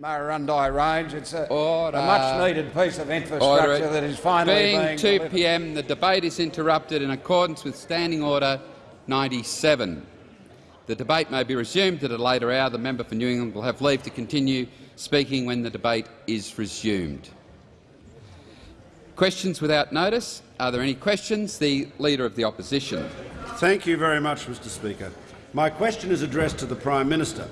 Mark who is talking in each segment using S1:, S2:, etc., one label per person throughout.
S1: Murrurundi range. It's a, a much-needed piece of infrastructure
S2: Order.
S1: that is finally
S2: being,
S1: being
S2: 2
S1: delivered.
S2: p.m. The debate is interrupted in accordance with Standing Order 97. The debate may be resumed at a later hour. The member for New England will have leave to continue speaking when the debate is resumed. Questions without notice. Are there any questions? The Leader of the Opposition.
S3: Thank you very much, Mr Speaker. My question is addressed to the Prime Minister,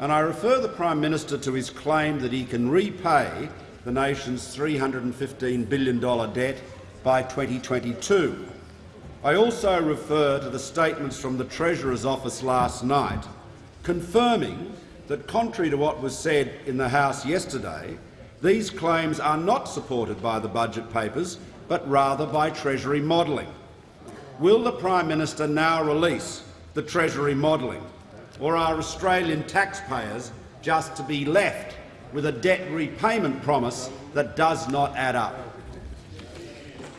S3: and I refer the Prime Minister to his claim that he can repay the nation's $315 billion debt by 2022. I also refer to the statements from the Treasurer's office last night, confirming that, contrary to what was said in the House yesterday, these claims are not supported by the budget papers, but rather by Treasury modelling. Will the Prime Minister now release the Treasury modelling, or are Australian taxpayers just to be left with a debt repayment promise that does not add up?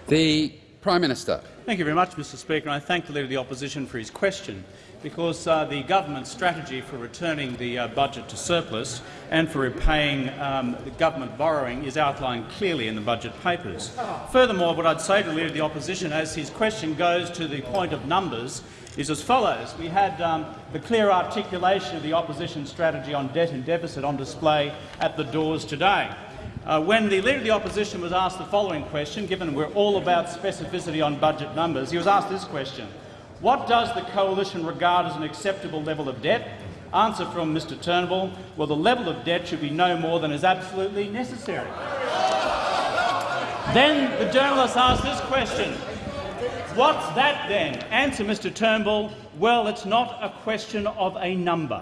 S2: The Prime Minister.
S4: Thank you very much, Mr Speaker. And I thank the Leader of the Opposition for his question, because uh, the government's strategy for returning the uh, budget to surplus and for repaying um, the government borrowing is outlined clearly in the budget papers. Furthermore, what I'd say to the Leader of the Opposition, as his question goes to the point of numbers, is as follows. We had um, the clear articulation of the opposition strategy on debt and deficit on display at the doors today. Uh, when the Leader of the Opposition was asked the following question, given we're all about specificity on budget numbers, he was asked this question. What does the coalition regard as an acceptable level of debt? Answer from Mr Turnbull, well, the level of debt should be no more than is absolutely necessary. then the journalist asked this question. What's that then? Answer, Mr Turnbull, well, it's not a question of a number,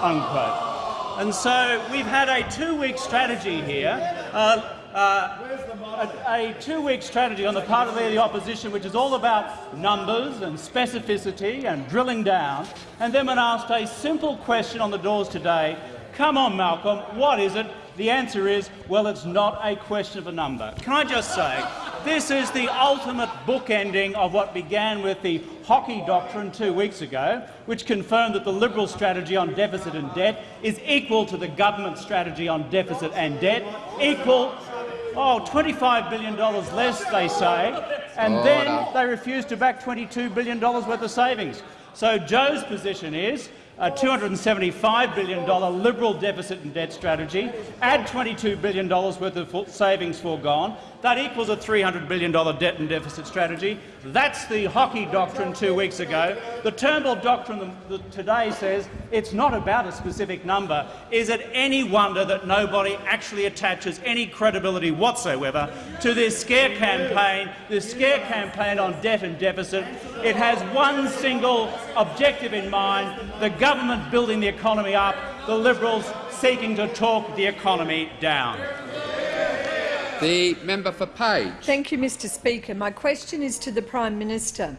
S4: unquote. And so we've had a two-week strategy here, uh, uh, a, a two-week strategy on the part of the opposition which is all about numbers and specificity and drilling down. And then when asked a simple question on the doors today, come on, Malcolm, what is it? The answer is, well, it's not a question of a number. Can I just say, this is the ultimate bookending of what began with the hockey doctrine two weeks ago, which confirmed that the Liberal strategy on deficit and debt is equal to the government strategy on deficit and debt, equal Oh, $25 billion less, they say, and
S2: Order.
S4: then they refuse to back $22 billion worth of savings. So Joe's position is a $275 billion Liberal deficit and debt strategy, add $22 billion worth of savings foregone, that equals a $300 billion debt and deficit strategy. That's the hockey doctrine two weeks ago. The Turnbull doctrine today says it's not about a specific number. Is it any wonder that nobody actually attaches any credibility whatsoever to this scare campaign, this scare campaign on debt and deficit? It has one single objective in mind, the government building the economy up, the Liberals seeking to talk the economy down.
S2: The member for Page.
S5: Thank you, Mr Speaker. My question is to the Prime Minister.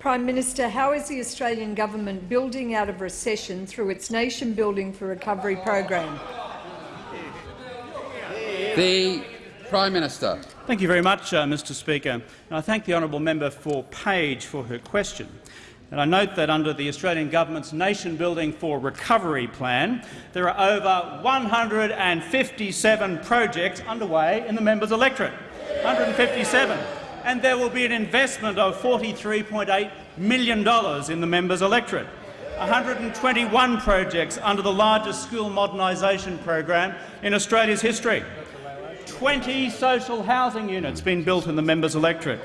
S5: Prime Minister, how is the Australian government building out of recession through its Nation Building for Recovery program?
S2: The Prime Minister.
S4: Thank you very much, uh, Mr Speaker. And I thank the honourable member for Page for her question. And I note that under the Australian Government's Nation Building for Recovery plan, there are over 157 projects underway in the members' electorate. 157. And there will be an investment of $43.8 million in the members' electorate. 121 projects under the largest school modernisation program in Australia's history. 20 social housing units being built in the members' electorate.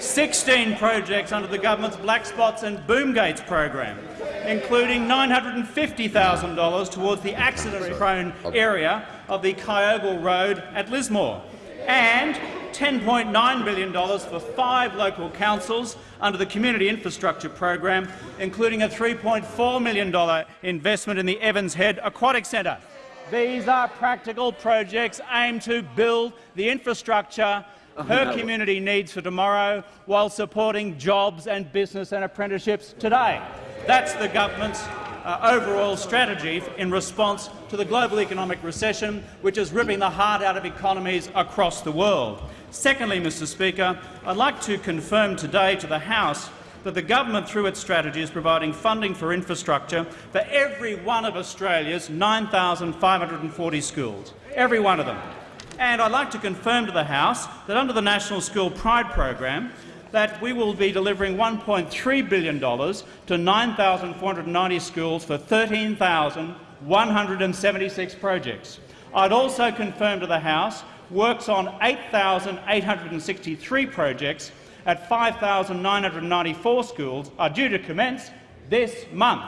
S4: 16 projects under the government's Black Spots and Boom Gates program, including $950,000 towards the accident-prone area of the Kyogle Road at Lismore, and $10.9 billion for five local councils under the Community Infrastructure Program, including a $3.4 million investment in the Evans Head Aquatic Centre. These are practical projects aimed to build the infrastructure her community needs for tomorrow while supporting jobs and business and apprenticeships today. That's the government's uh, overall strategy in response to the global economic recession, which is ripping the heart out of economies across the world. Secondly, Mr Speaker, I'd like to confirm today to the House that the government, through its strategy, is providing funding for infrastructure for every one of Australia's 9,540 schools, every one of them. And I'd like to confirm to the House that under the National School Pride program, that we will be delivering $1.3 billion to 9,490 schools for 13,176 projects. I'd also confirm to the House works on 8,863 projects at 5,994 schools are due to commence this month.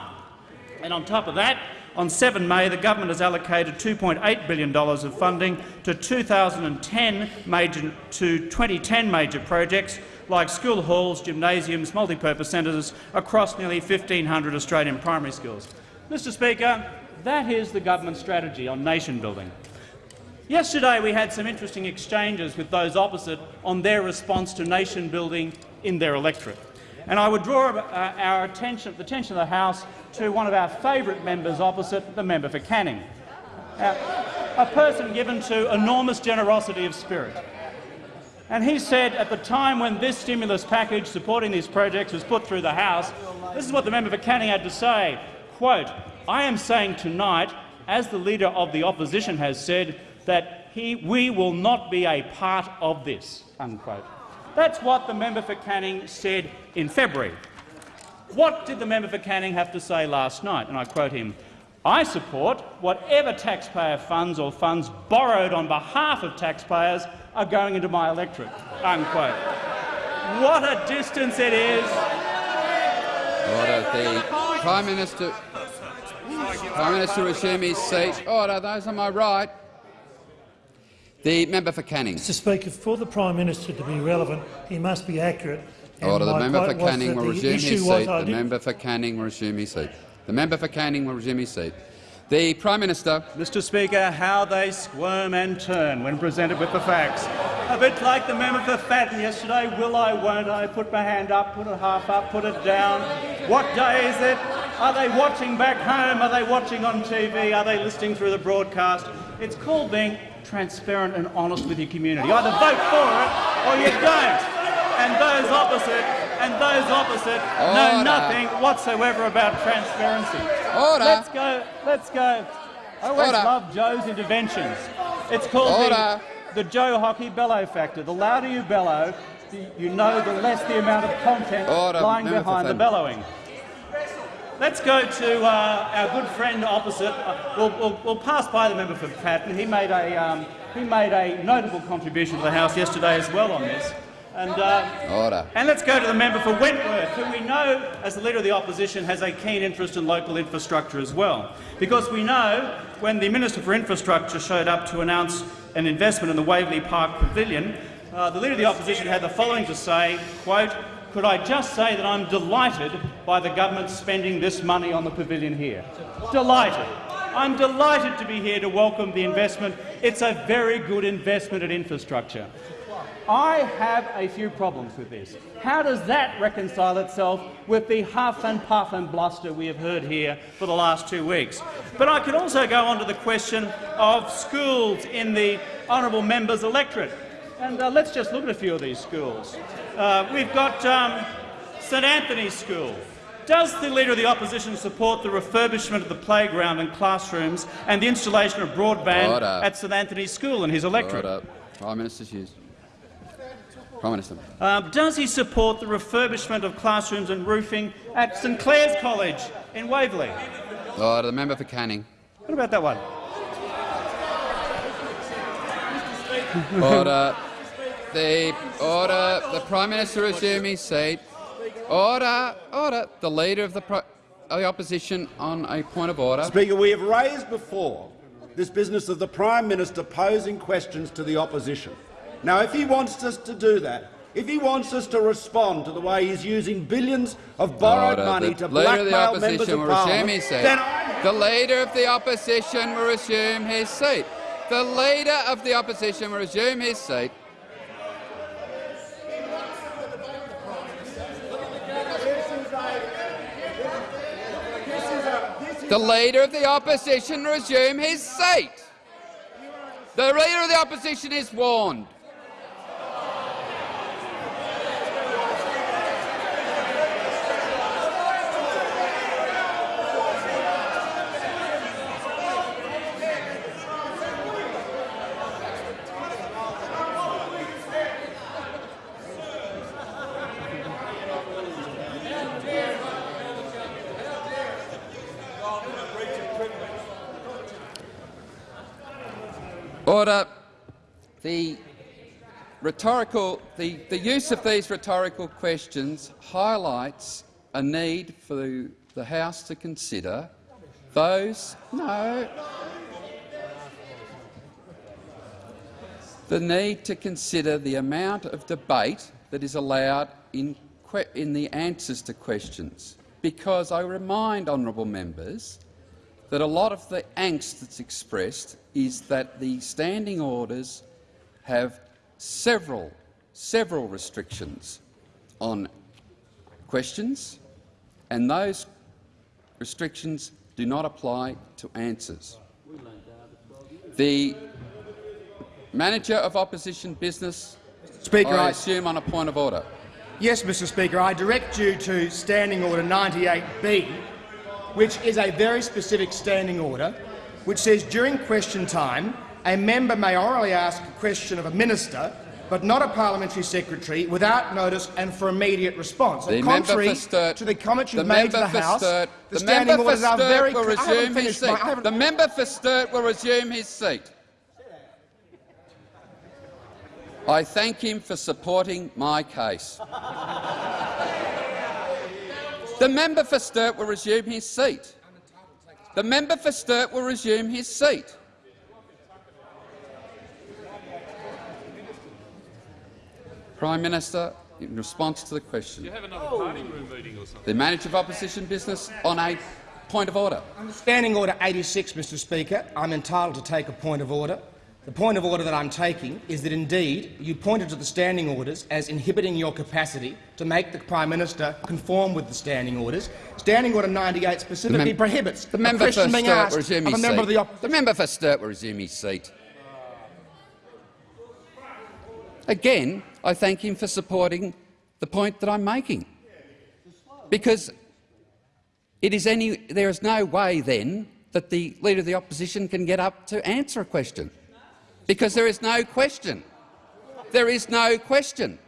S4: And on top of that, on 7 May, the government has allocated $2.8 billion of funding to 2010 major, to 2010 major projects like school halls, gymnasiums, multipurpose centres across nearly 1,500 Australian primary schools. Mr Speaker, that is the government strategy on nation building. Yesterday we had some interesting exchanges with those opposite on their response to nation building in their electorate. And I would draw uh, our attention, the attention of the House to one of our favourite members opposite, the member for Canning, uh, a person given to enormous generosity of spirit. And he said at the time when this stimulus package supporting these projects was put through the House, this is what the member for Canning had to say, quote, I am saying tonight, as the Leader of the Opposition has said, that he, we will not be a part of this, unquote. That's what the member for Canning said in February. What did the member for Canning have to say last night? And I quote him, I support whatever taxpayer funds or funds borrowed on behalf of taxpayers are going into my electorate. Unquote. What a distance it is.
S2: Order. The Prime Minister. Prime Minister resume his seat. Order. Those on my right. The member for Canning.
S6: Mr Speaker, for the Prime Minister to be relevant, he must be accurate.
S2: Order. The member for Canning will resume his seat. The member for Canning will resume his seat. The member for Canning will resume his seat. The Prime Minister.
S4: Mr Speaker, how they squirm and turn when presented with the facts. A bit like the member for Fadden yesterday, will I, won't I, put my hand up, put it half up, put it down. What day is it? Are they watching back home? Are they watching on TV? Are they listening through the broadcast? It's called being transparent and honest with your community. Either vote for it or you don't. And those opposite and those opposite Order. know nothing whatsoever about transparency.
S2: Order.
S4: Let's go. Let's go. I always
S2: Order.
S4: love Joe's interventions. It's called the, the Joe Hockey bellow factor. The louder you bellow, the, you know the less the amount of content
S2: Order.
S4: lying behind the bellowing. Let's go to uh, our good friend opposite. Uh, we'll, we'll, we'll, pass by the member for Patten. He made a um, he made a notable contribution to the House yesterday as well on this. And, uh,
S2: Order.
S4: and let's go to the member for Wentworth, who we know, as the Leader of the Opposition, has a keen interest in local infrastructure as well. Because we know when the Minister for Infrastructure showed up to announce an investment in the Waverley Park Pavilion, uh, the Leader of the Opposition had the following to say, quote, could I just say that I'm delighted by the government spending this money on the pavilion here. Delighted. I'm delighted to be here to welcome the investment. It's a very good investment in infrastructure. I have a few problems with this. How does that reconcile itself with the huff and puff and bluster we have heard here for the last two weeks? But I could also go on to the question of schools in the honourable member's electorate. And uh, let's just look at a few of these schools. Uh, we've got um, St Anthony's School. Does the Leader of the Opposition support the refurbishment of the playground and classrooms and the installation of broadband
S2: Order.
S4: at St Anthony's School and his electorate?
S2: Order. Prime Minister's Hughes. Prime Minister.
S4: Uh, does he support the refurbishment of classrooms and roofing at St Clare's College in Waverley?
S2: Order. The member for Canning.
S4: What about that one?
S2: Order. The order. The Prime Minister resume his seat. Order. Order. The Leader of the, pro the Opposition on a point of order.
S3: Speaker, we have raised before this business of the Prime Minister posing questions to the opposition. Now, if he wants us to do that, if he wants us to respond to the way he's using billions of borrowed
S2: Order.
S3: money
S2: the
S3: to
S2: Leader of the
S3: blackmail members
S2: Opposition
S3: of
S2: will
S3: Parliament,
S2: resume his seat.
S3: then I'm
S2: The Leader of the Opposition will resume his seat. The Leader of the Opposition will resume his seat. The Leader of the Opposition resume his seat. The Leader of the Opposition is warned. Order. The rhetorical, the, the use of these rhetorical questions highlights a need for the, the House to consider those no the need to consider the amount of debate that is allowed in, in the answers to questions, because I remind honourable members that a lot of the angst that's expressed is that the standing orders have several, several restrictions on questions, and those restrictions do not apply to answers. The Manager of Opposition Business,
S7: Speaker,
S2: I
S7: I
S2: assume on a point of order.
S7: Yes, Mr Speaker. I direct you to Standing Order 98B, which is a very specific standing order, which says during question time a member may orally ask a question of a minister but not a parliamentary secretary, without notice and for immediate response.
S2: The
S7: and contrary
S2: Sturt,
S7: to the comments you've made to the
S2: for
S7: House,
S2: Sturt,
S7: the,
S2: the
S7: standing orders
S2: for
S7: are
S2: Sturt
S7: very
S2: will resume his
S7: my-
S2: seat.
S7: Haven't-
S2: The member for Sturt will resume his seat. I thank him for supporting my case. The member for Sturt will resume his seat. The member for Sturt will resume his seat. Prime Minister, in response to the question, oh. the manager of opposition business on a point of order.
S7: Under Standing Order 86, Mr Speaker, I'm entitled to take a point of order. The point of order that I'm taking is that indeed you pointed to the standing orders as inhibiting your capacity to make the Prime Minister conform with the standing orders. Standing Order 98 specifically
S2: mem
S7: prohibits
S2: the member for
S7: being asked
S2: will resume
S7: of a
S2: his
S7: member
S2: seat.
S7: of the opposition.
S2: The member for Sturt will resume his seat. Again, I thank him for supporting the point that I'm making, because it is any, there is no way then that the Leader of the Opposition can get up to answer a question, because there is no question. There is no question.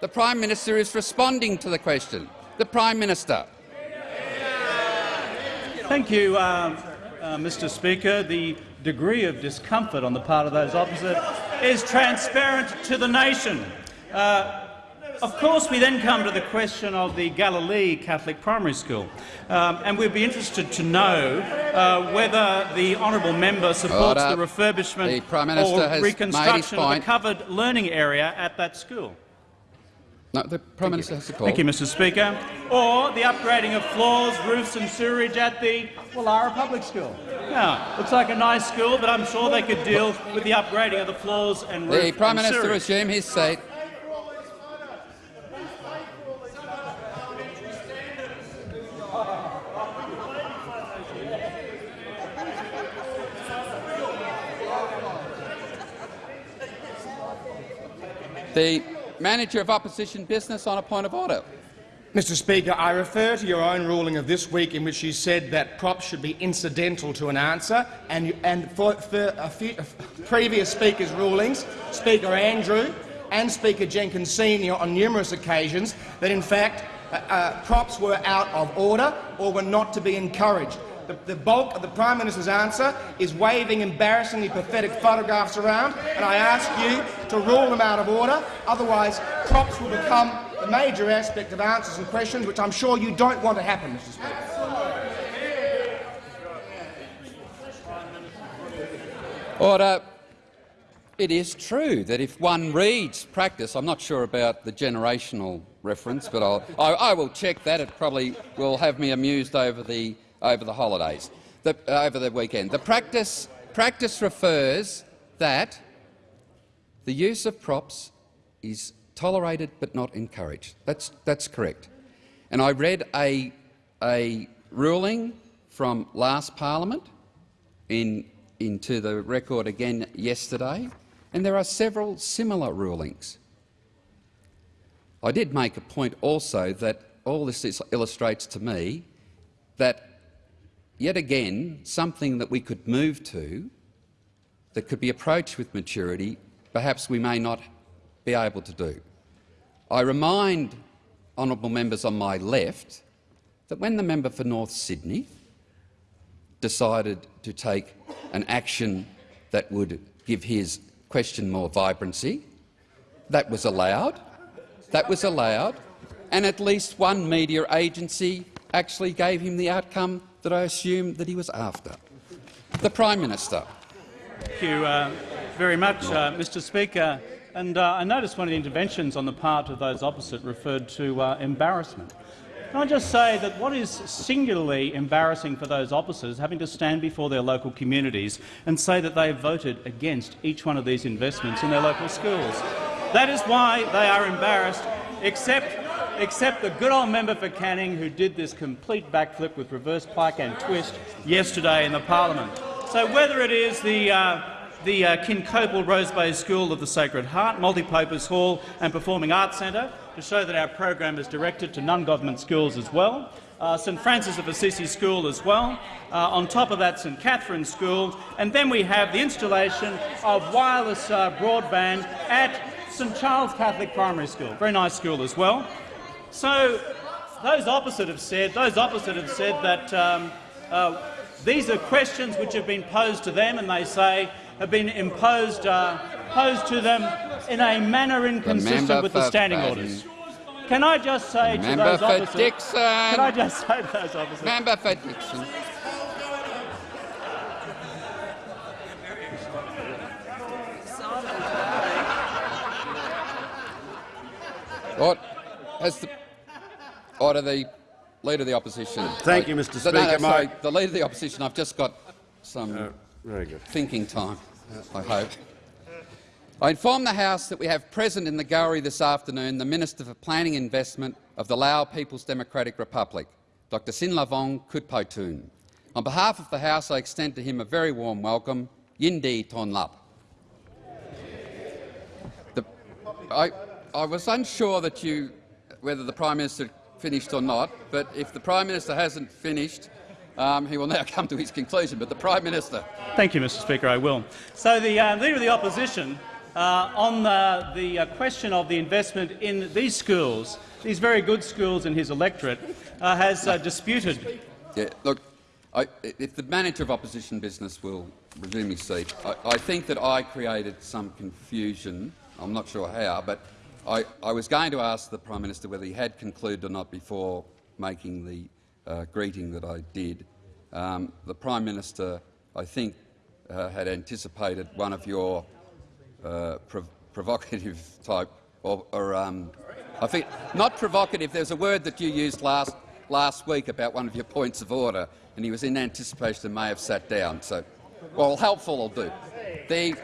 S2: The Prime Minister is responding to the question. The Prime Minister.
S4: Thank you, uh, uh, Mr Speaker. The degree of discomfort on the part of those opposite is transparent to the nation. Uh, of course, we then come to the question of the Galilee Catholic Primary School, um, and we'd be interested to know uh, whether the honourable member supports
S2: Order.
S4: the refurbishment
S2: The Prime Minister
S4: or
S2: has made his
S4: reconstruction of the covered learning area at that school.
S2: No, the Prime Minister has to call.
S4: Thank you, Mr Speaker. Or the upgrading of floors, roofs and sewerage at the Woollahra Public School. Yeah, looks like a nice school, but I'm sure they could deal with the upgrading of the floors and roof
S2: The Prime Minister
S4: sewerage.
S2: resume his seat. The Manager of Opposition Business on a point of order.
S7: Mr Speaker, I refer to your own ruling of this week in which you said that props should be incidental to an answer, and, you, and for, for a few, previous Speaker's rulings, Speaker Andrew and Speaker Jenkins Senior on numerous occasions, that in fact uh, uh, props were out of order or were not to be encouraged. The, the bulk of the Prime Minister's answer is waving embarrassingly pathetic photographs around, and I ask you to rule them out of order. Otherwise, props will become the major aspect of answers and questions, which I'm sure you don't want to happen, Mr Speaker.
S2: Order. It is true that if one reads practice, I'm not sure about the generational reference, but I'll, I, I will check that. It probably will have me amused over the over the holidays, the, uh, over the weekend. The practice practice refers that the use of props is tolerated but not encouraged. That's that's correct. And I read a a ruling from last Parliament in into the record again yesterday, and there are several similar rulings. I did make a point also that all this is- illustrates to me that, yet again, something that we could move to, that could be approached with maturity, perhaps we may not be able to do. I remind honourable members on my left that when the member for North Sydney decided to take an action that would give his question more vibrancy. That was allowed. That was allowed. And at least one media agency actually gave him the outcome that I assumed that he was after. The Prime Minister.
S4: Thank you uh, very much, uh, Mr Speaker. And uh, I noticed one of the interventions on the part of those opposite referred to uh, embarrassment. Can I just say that what is singularly embarrassing for those is having to stand before their local communities and say that they voted against each one of these investments in their local schools. That is why they are embarrassed, except, except the good old member for Canning who did this complete backflip with reverse pike and twist yesterday in the parliament. So whether it is the uh, the uh, Kincoppal Rose Bay School of the Sacred Heart, Multipurpose Hall and Performing Arts Centre to show that our program is directed to non-government schools as well. Uh, St Francis of Assisi School as well. Uh, on top of that, St Catherine's School. And then we have the installation of wireless uh, broadband at St Charles Catholic Primary School. Very nice school as well. So those opposite have said, those opposite have said that um, uh, these are questions which have been posed to them, and they say have been imposed uh, posed to them in a manner inconsistent with the standing orders. Can I just say
S2: Member
S4: to those opposite,
S2: Dickson.
S4: Can I just say to those opposite,
S2: Member for Dickson. Has the order the leader of the opposition?
S3: Thank you, Mr.
S2: No, no,
S3: Speaker.
S2: sorry, the leader of the opposition. I've just got some
S3: Uh, Very good.
S2: thinking time. I hope. I inform the House that we have present in the gallery this afternoon the Minister for Planning and Investment of the Lao People's Democratic Republic, Dr Sinlavong Khoutphaythoune. On behalf of the House, I extend to him a very warm welcome. Yindi Ton Lap. The, I, I was unsure that you, whether the Prime Minister finished or not, but if the Prime Minister hasn't finished, um, he will now come to his conclusion. But the Prime Minister.
S4: Thank you, Mr Speaker. I will. So the uh, Leader of the Opposition, uh, on the, the uh, question of the investment in these schools, these very good schools in his electorate, uh, has uh, disputed.
S2: Yeah, look, I, if the manager of opposition business will resume his seat, I, I think that I created some confusion. I'm not sure how, but I, I was going to ask the Prime Minister whether he had concluded or not before making the uh, greeting that I did. Um, the Prime Minister, I think, uh, had anticipated one of your uh, prov provocative type, or, or um, I think not provocative. There's a word that you used last last week about one of your points of order, and he was in anticipation and may have sat down. So, well, helpful will do. The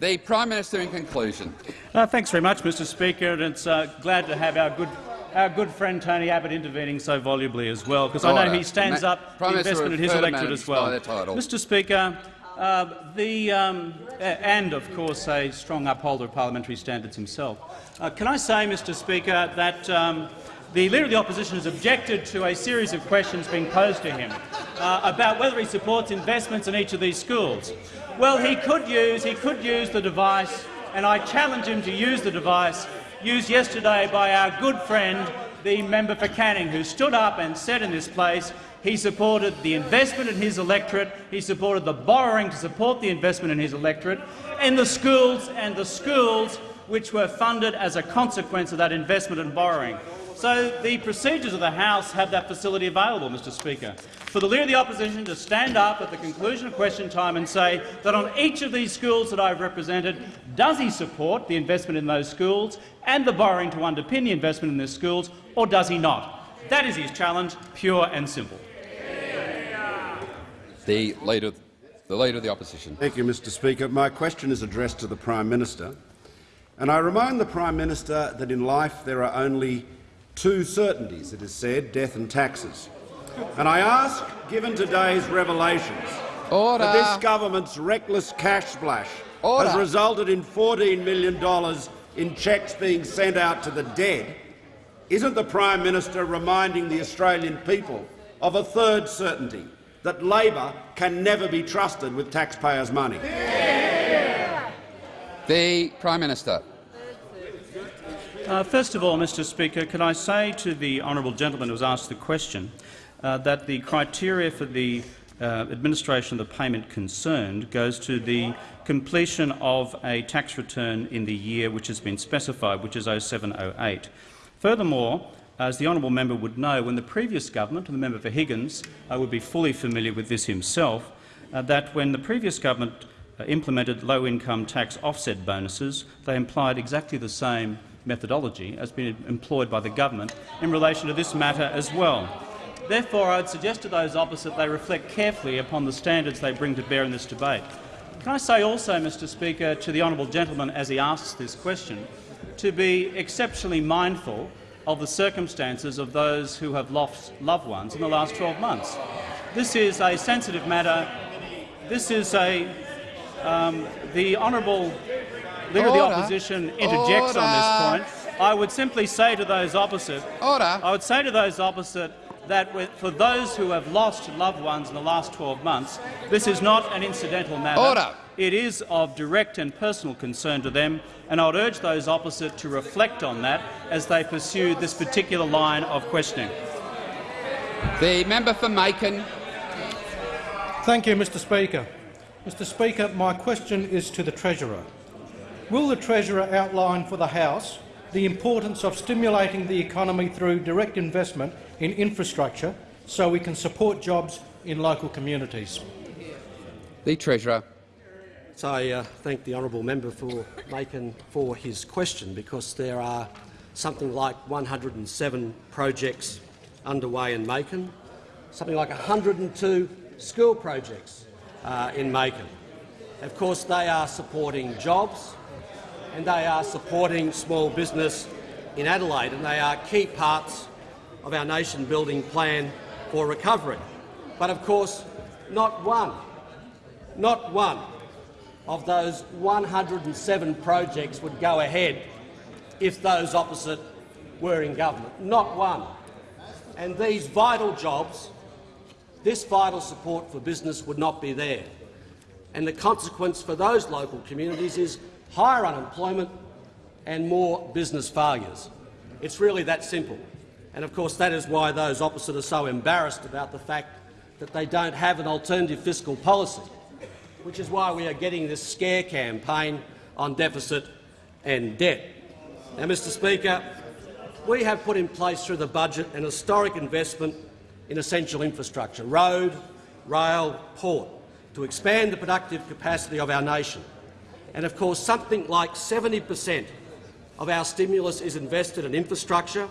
S2: the Prime Minister, in conclusion,
S4: Uh, thanks very much, Mr Speaker, and it's uh, glad to have our good, our good friend Tony Abbott intervening so volubly as well, because I know he stands
S2: Ma-
S4: up
S2: Prime
S4: the investment in his electorate as well.
S2: by their title.
S4: Mr Speaker, uh, the, um, and of course a strong upholder of parliamentary standards himself. Uh, can I say, Mr Speaker, that um, the Leader of the Opposition has objected to a series of questions being posed to him uh, about whether he supports investments in each of these schools. Well, he could use, he could use the device, and I challenge him to use the device used yesterday by our good friend, the member for Canning, who stood up and said in this place he supported the investment in his electorate, he supported the borrowing to support the investment in his electorate, and the schools and the schools which were funded as a consequence of that investment and borrowing. So the procedures of the House have that facility available, Mr Speaker. For the Leader of the Opposition to stand up at the conclusion of question time and say that on each of these schools that I've represented, does he support the investment in those schools and the borrowing to underpin the investment in those schools, or does he not? That is his challenge, pure and simple.
S2: the leader, the leader of the opposition.
S3: Thank you, Mr Speaker. My question is addressed to the Prime Minister. And I remind the Prime Minister that in life there are only two certainties, it is said, death and taxes. And I ask, given today's revelations,
S2: Order.
S3: that this government's reckless cash splash
S2: Order.
S3: has resulted in $14 million in cheques being sent out to the dead, isn't the Prime Minister reminding the Australian people of a third certainty, that Labor can never be trusted with taxpayers' money?
S2: The Prime Minister.
S4: Uh, first of all, Mr Speaker, can I say to the honourable gentleman who has asked the question uh, that the criteria for the uh, administration of the payment concerned goes to the completion of a tax return in the year which has been specified, which is 0708. Furthermore, as the honourable member would know, when the previous government, and the member for Higgins uh, would be fully familiar with this himself, uh, that when the previous government uh, implemented low-income tax offset bonuses, they implied exactly the same methodology as been employed by the government in relation to this matter as well. Therefore, I would suggest to those opposite they reflect carefully upon the standards they bring to bear in this debate. Can I say also, Mr Speaker, to the honourable gentleman as he asks this question, to be exceptionally mindful of the circumstances of those who have lost loved ones in the last 12 months. This is a sensitive matter. This is a um, the honourable leader
S2: Order.
S4: of the opposition interjects on this point. I would simply say to those opposite,
S2: Order.
S4: I would say to those opposite that with- for those who have lost loved ones in the last 12 months, this is not an incidental matter.
S2: Order.
S4: It is of direct and personal concern to them, and I would urge those opposite to reflect on that as they pursue this particular line of questioning.
S2: The member for Makin.
S6: Thank you, Mr Speaker. Mr Speaker, my question is to the Treasurer. Will the Treasurer outline for the House the importance of stimulating the economy through direct investment in infrastructure so we can support jobs in local communities?
S2: The Treasurer.
S8: So I uh, thank the honourable member for Makin for his question, because there are something like 107 projects underway in Makin, something like 102 school projects uh, in Makin. Of course, they are supporting jobs and they are supporting small business in Adelaide, and they are key parts of our nation-building plan for recovery. But of course, not one, not one of those 107 projects would go ahead if those opposite were in government. Not one. And these vital jobs, this vital support for business would not be there. And the consequence for those local communities is higher unemployment and more business failures. It's really that simple. And of course that is why those opposite are so embarrassed about the fact that they don't have an alternative fiscal policy which is why we are getting this scare campaign on deficit and debt. Now, Mr Speaker, we have put in place through the budget an historic investment in essential infrastructure, road, rail, port, to expand the productive capacity of our nation. And of course, something like 70 per cent of our stimulus is invested in infrastructure,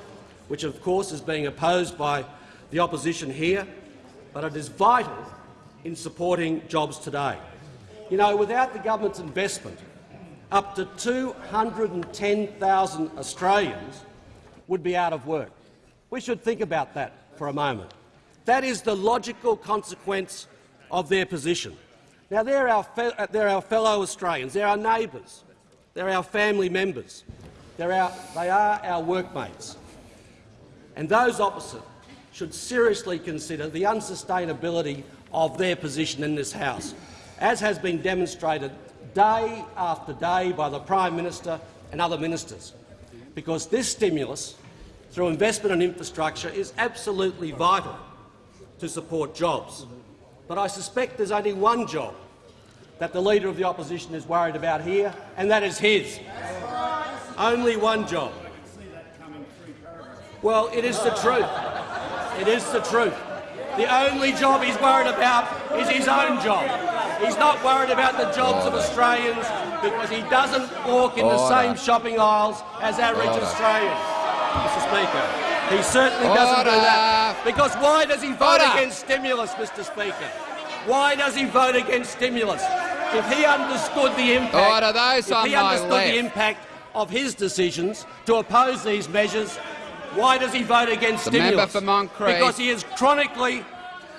S8: which of course is being opposed by the opposition here, but it is vital in supporting jobs today. You know, without the government's investment, up to 210,000 Australians would be out of work. We should think about that for a moment. That is the logical consequence of their position. Now, they're our, uh, they're our fellow Australians, they're our neighbours, they're our family members, they're our, they are our workmates. And those opposite should seriously consider the unsustainability of their position in this House, as has been demonstrated day after day by the Prime Minister and other ministers, because this stimulus, through investment in infrastructure, is absolutely vital to support jobs. But I suspect there's only one job that the Leader of the Opposition is worried about here, and that is his. Only one job. Well, it is the truth. It is the truth. The only job he's worried about is his own job. He's not worried about the jobs of Australians because he doesn't walk in the same shopping aisles as average Australians, Mr Speaker. He certainly doesn't do that. Because why does he vote
S2: Order.
S8: against stimulus, Mr Speaker? Why does he vote against stimulus? If he understood the impact,
S2: Order. Those
S8: if he understood
S2: left.
S8: the impact of his decisions to oppose these measures, why does he vote against
S2: The
S8: stimulus?
S2: member for Moncrieff.
S8: Because he is chronically,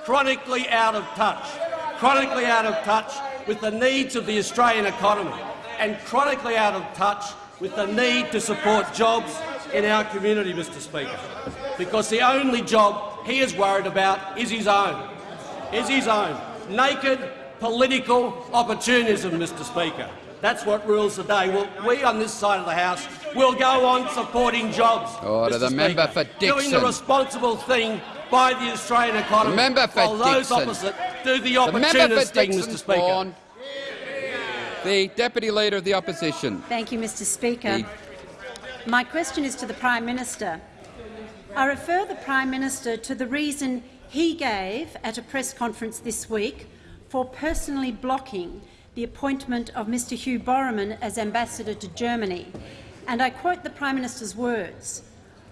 S8: chronically out of touch, chronically out of touch with the needs of the Australian economy, and chronically out of touch with the need to support jobs in our community, Mr Speaker. Because the only job he is worried about is his own, is his own. Naked political opportunism, Mr Speaker. That's what rules the day. Well, we on this side of the House will go on supporting jobs.
S2: Order.
S8: Mr.
S2: The member
S8: Speaker,
S2: for
S8: Doing the responsible thing by the Australian economy.
S2: The member for
S8: while those
S2: Dickson.
S8: opposite
S7: do the
S2: The member
S7: opportunist
S2: for
S7: thing,
S2: Dickson
S7: Mr Speaker.
S2: Spawn. The Deputy Leader of the Opposition.
S9: Thank you, Mr Speaker.
S2: The-
S9: My question is to the Prime Minister. I refer the Prime Minister to the reason he gave at a press conference this week for personally blocking the appointment of Mr Hugh Borrowman as ambassador to Germany. And I quote the Prime Minister's words,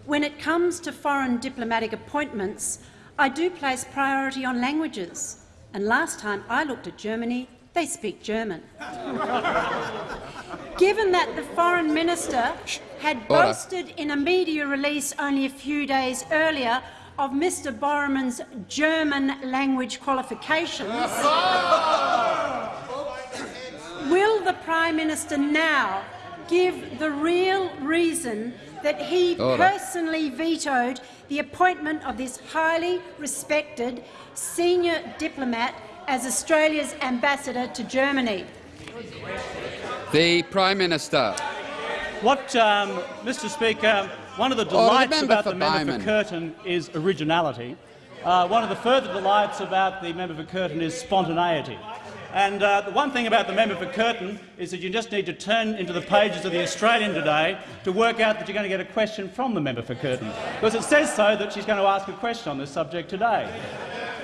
S9: When it comes to foreign diplomatic appointments, I do place priority on languages. And last time I looked at Germany, they speak German. Given that the foreign minister had boasted in a media release only a few days earlier of Mr Borrowman's German language qualifications, will the Prime Minister now give the real reason that he personally vetoed the appointment of this highly respected senior diplomat as Australia's ambassador to Germany?
S2: The Prime Minister.
S4: What, um, Mr Speaker, one of the
S2: the
S4: delights
S2: member
S4: about
S2: for
S4: the member for Curtin is originality. Uh, one of the further delights about the member for Curtin is spontaneity. And uh, the one thing about the member for Curtin is that you just need to turn into the pages of the Australian today to work out that you're going to get a question from the member for Curtin, because it says so that she's going to ask a question on this subject today.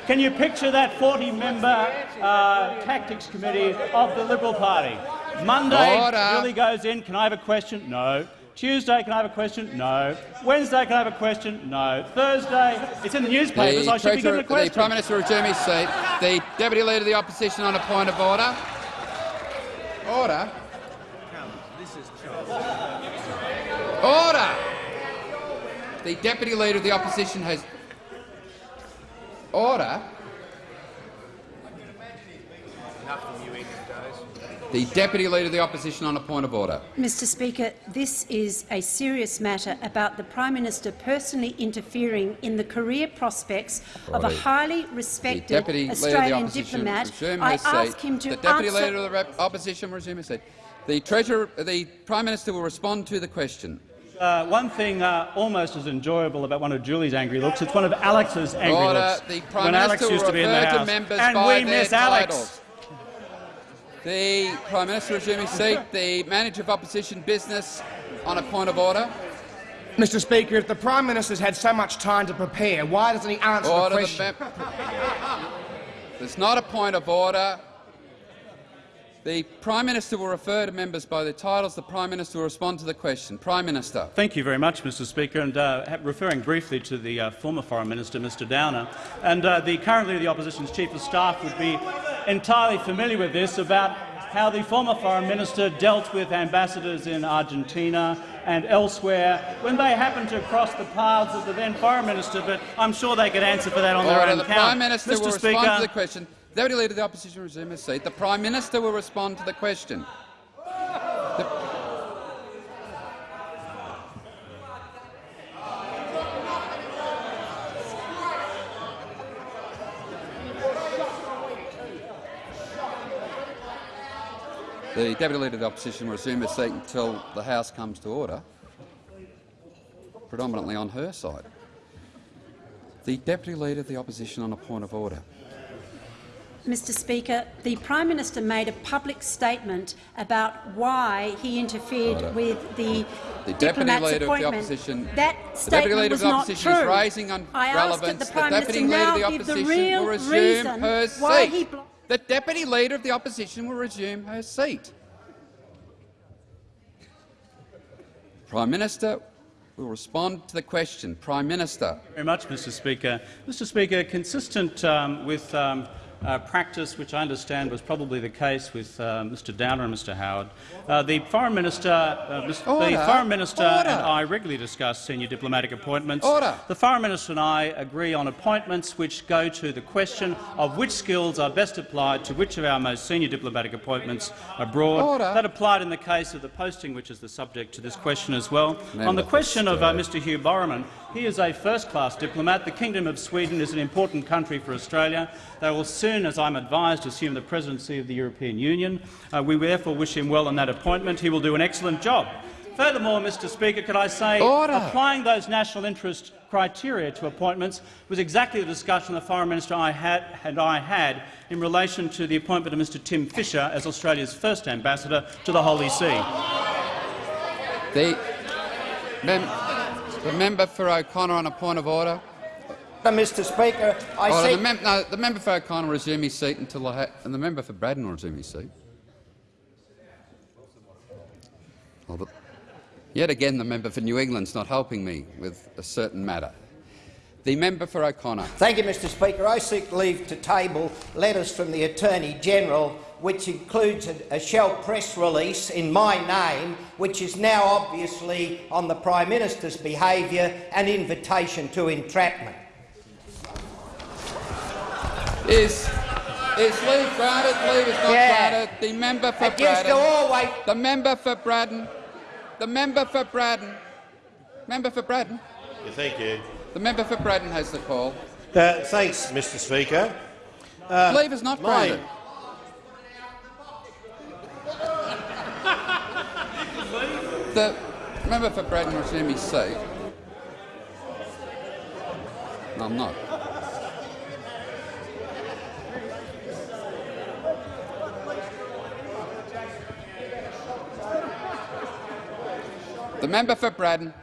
S4: Can you picture that 40-member uh, tactics committee of the Liberal Party? Monday,
S2: Order.
S4: Julie goes in. Can I have a question? No. Tuesday, can I have a question? No. Wednesday, can I have a question? No. Thursday, it's in the newspapers.
S2: The,
S4: I should be given a
S2: the. Prime Minister resume his seat. The Deputy Leader of the Opposition on a point of order. Order. Order. The Deputy Leader of the Opposition has order. The Deputy Leader of the Opposition on a point of order.
S9: Mr Speaker, this is a serious matter about the Prime Minister personally interfering in the career prospects of a highly respected
S2: Deputy Leader of the
S9: Australian diplomat. I ask him to
S2: the Deputy
S9: answer
S2: Leader of the Opposition resume his seat. The Treasurer, the Prime Minister will respond to the question.
S4: Uh, one thing uh, almost as enjoyable about one of Julie's angry looks, it's one of Alex's angry
S2: Order.
S4: looks.
S2: The Prime
S4: when Alex
S2: Minister
S4: used to be in the House. and we miss Alex.
S2: titles. The Prime Minister will resume his seat. The Manager of Opposition Business on a point of order.
S7: Mr Speaker, if the Prime Minister's had so much time to prepare, why doesn't he answer
S2: Order.
S7: the
S2: The
S7: question?
S2: mem- There's not a point of order. The Prime Minister will refer to members by their titles. The Prime Minister will respond to the question. Prime Minister.
S4: Thank you very much, Mr Speaker. And uh, referring briefly to the uh, former Foreign Minister, Mr Downer, and uh, the current Leader of the Opposition's Chief of Staff would be entirely familiar with this about how the former Foreign Minister dealt with ambassadors in Argentina and elsewhere when they happened to cross the paths of the then Foreign Minister, but I'm sure they could answer for that on their own
S2: The
S4: count.
S2: Prime Minister
S4: Mr
S2: will
S4: Speaker,
S2: respond to the question. The Deputy Leader of the Opposition resume his seat. The Prime Minister will respond to the question. The- The Deputy Leader of the Opposition will resume his seat until the House comes to order, predominantly on her side. The Deputy Leader of the Opposition on a point of order.
S9: Mr Speaker, the Prime Minister made a public statement about why he interfered
S2: Order.
S9: with the,
S2: The Deputy
S9: diplomat's
S2: Leader of the. Opposition-
S9: that
S2: the Deputy
S9: statement
S2: Leader of
S9: was
S2: the
S9: not
S2: Opposition is
S9: true.
S2: raising on
S9: I asked that
S2: relevance.
S9: the Prime
S2: Deputy
S9: Minister
S2: Leader of the
S9: now give the
S2: Opposition
S9: real
S2: will resume
S9: reason
S2: her
S9: why
S2: seat.
S9: blocked
S2: The Deputy Leader of the Opposition will resume her seat. Prime Minister will respond to the question. Prime Minister.
S4: very much, Mr Speaker. Mr Speaker, consistent um, with um, uh, practice, which I understand was probably the case with uh, Mr Downer and Mr Howard, uh, the Foreign Minister, uh, Mr. the Foreign Minister
S2: Order.
S4: and I regularly discuss senior diplomatic appointments.
S2: Order.
S4: The Foreign Minister and I agree on appointments which go to the question of which skills are best applied to which of our most senior diplomatic appointments abroad.
S2: Order.
S4: That applied in the case of the posting, which is the subject to this question as well. on the question of uh, Mr Hugh Borrowman, he is a first-class diplomat. The Kingdom of Sweden is an important country for Australia. They will soon, as I'm advised, assume the presidency of the European Union. Uh, we therefore wish him well on that appointment. He will do an excellent job. Furthermore, Mr Speaker, could I say
S2: Order.
S4: applying those national interest criteria to appointments was exactly the discussion the Foreign Minister I had, and I had in relation to the appointment of Mr Tim Fischer as Australia's first ambassador to the Holy See.
S2: The, the member for O'Connor on a point of order.
S10: Mr Speaker, I
S2: Order.
S10: seek
S2: The, mem no, the member for O'Connor will resume his seat until I ha and the member for Braddon will resume his seat. Oh, but yet again, the member for New England's not helping me with a certain matter. The member for O'Connor.
S10: Thank you, Mr Speaker. I seek leave to table letters from the Attorney-General which includes a, a Shell press release in my name, which is now obviously on the Prime Minister's behaviour an invitation to entrapment.
S2: Is is leave granted? Leave is not
S10: Yeah.
S2: granted. The member for
S10: It used to
S2: Braddon.
S10: always
S2: The member for Braddon. The member for Braddon. Member for Braddon.
S11: Yeah, thank you.
S2: The member for Braddon has the call.
S11: Uh, thanks, Mr Speaker.
S2: leave is not
S11: my-
S2: The member for his seat. No, I'm not. The member for Braddon.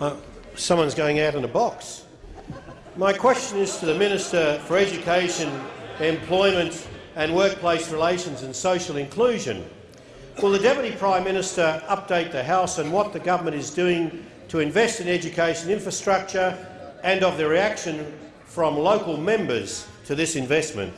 S11: Uh, someone's going out in a box. My question is to the Minister for Education, Employment and Workplace Relations and Social Inclusion. Will the Deputy Prime Minister update the House on what the government is doing to invest in education infrastructure and of the reaction from local members to this investment?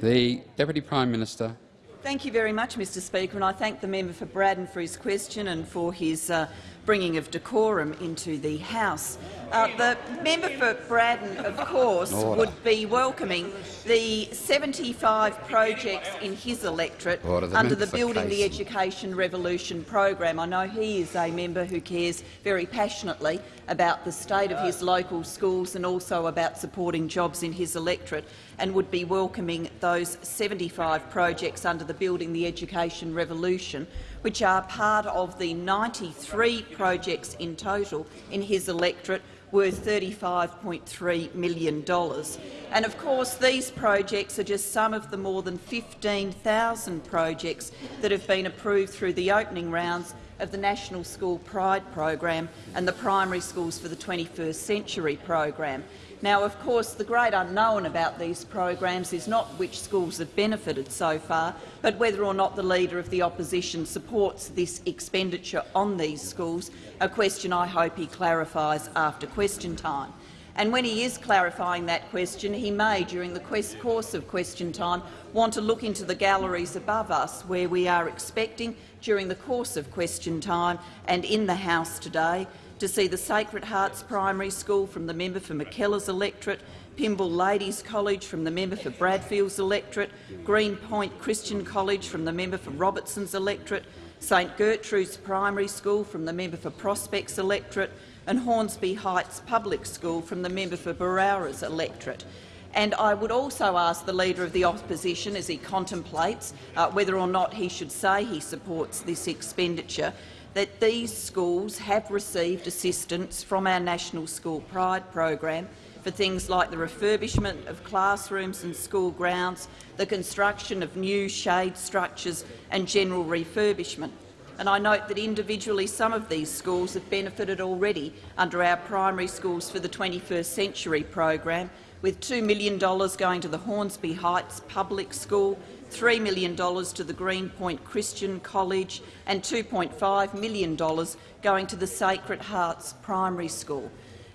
S2: The Deputy Prime Minister.
S12: Thank you very much, Mr Speaker, and I thank the member for Braddon for his question and for his uh, bringing of decorum into the House. Uh, the member for Braddon, of course,
S2: Order.
S12: would be welcoming the 75 projects in his electorate
S2: Order.
S12: Under
S2: member
S12: the Building the Education Revolution program. I know he is a member who cares very passionately about the state of his local schools and also about supporting jobs in his electorate and would be welcoming those 75 projects under the Building the Education Revolution, which are part of the 93 projects in total in his electorate worth $35.3 million. And of course, these projects are just some of the more than 15,000 projects that have been approved through the opening rounds of the National School Pride program and the Primary Schools for the 21st Century program. Now, of course, the great unknown about these programs is not which schools have benefited so far, but whether or not the Leader of the Opposition supports this expenditure on these schools, a question I hope he clarifies after question time. And when he is clarifying that question, he may, during the course of question time, want to look into the galleries above us, where we are expecting, during the course of question time and in the House today, to see the Sacred Hearts Primary School from the member for Mackellar's electorate, Pymble Ladies College from the member for Bradfield's electorate, Greenpoint Christian College from the member for Robertson's electorate, St Gertrude's Primary School from the member for Prospects electorate, and Hornsby Heights Public School from the member for Berowra's electorate. And I would also ask the Leader of the Opposition, as he contemplates uh, whether or not he should say he supports this expenditure, that these schools have received assistance from our National School Pride program for things like the refurbishment of classrooms and school grounds, the construction of new shade structures and general refurbishment. And I note that individually some of these schools have benefited already under our Primary Schools for the 21st Century program, with $2 million going to the Hornsby Heights Public School, $3 million to the Greenpoint Christian College and $2.5 million going to the Sacred Hearts Primary School.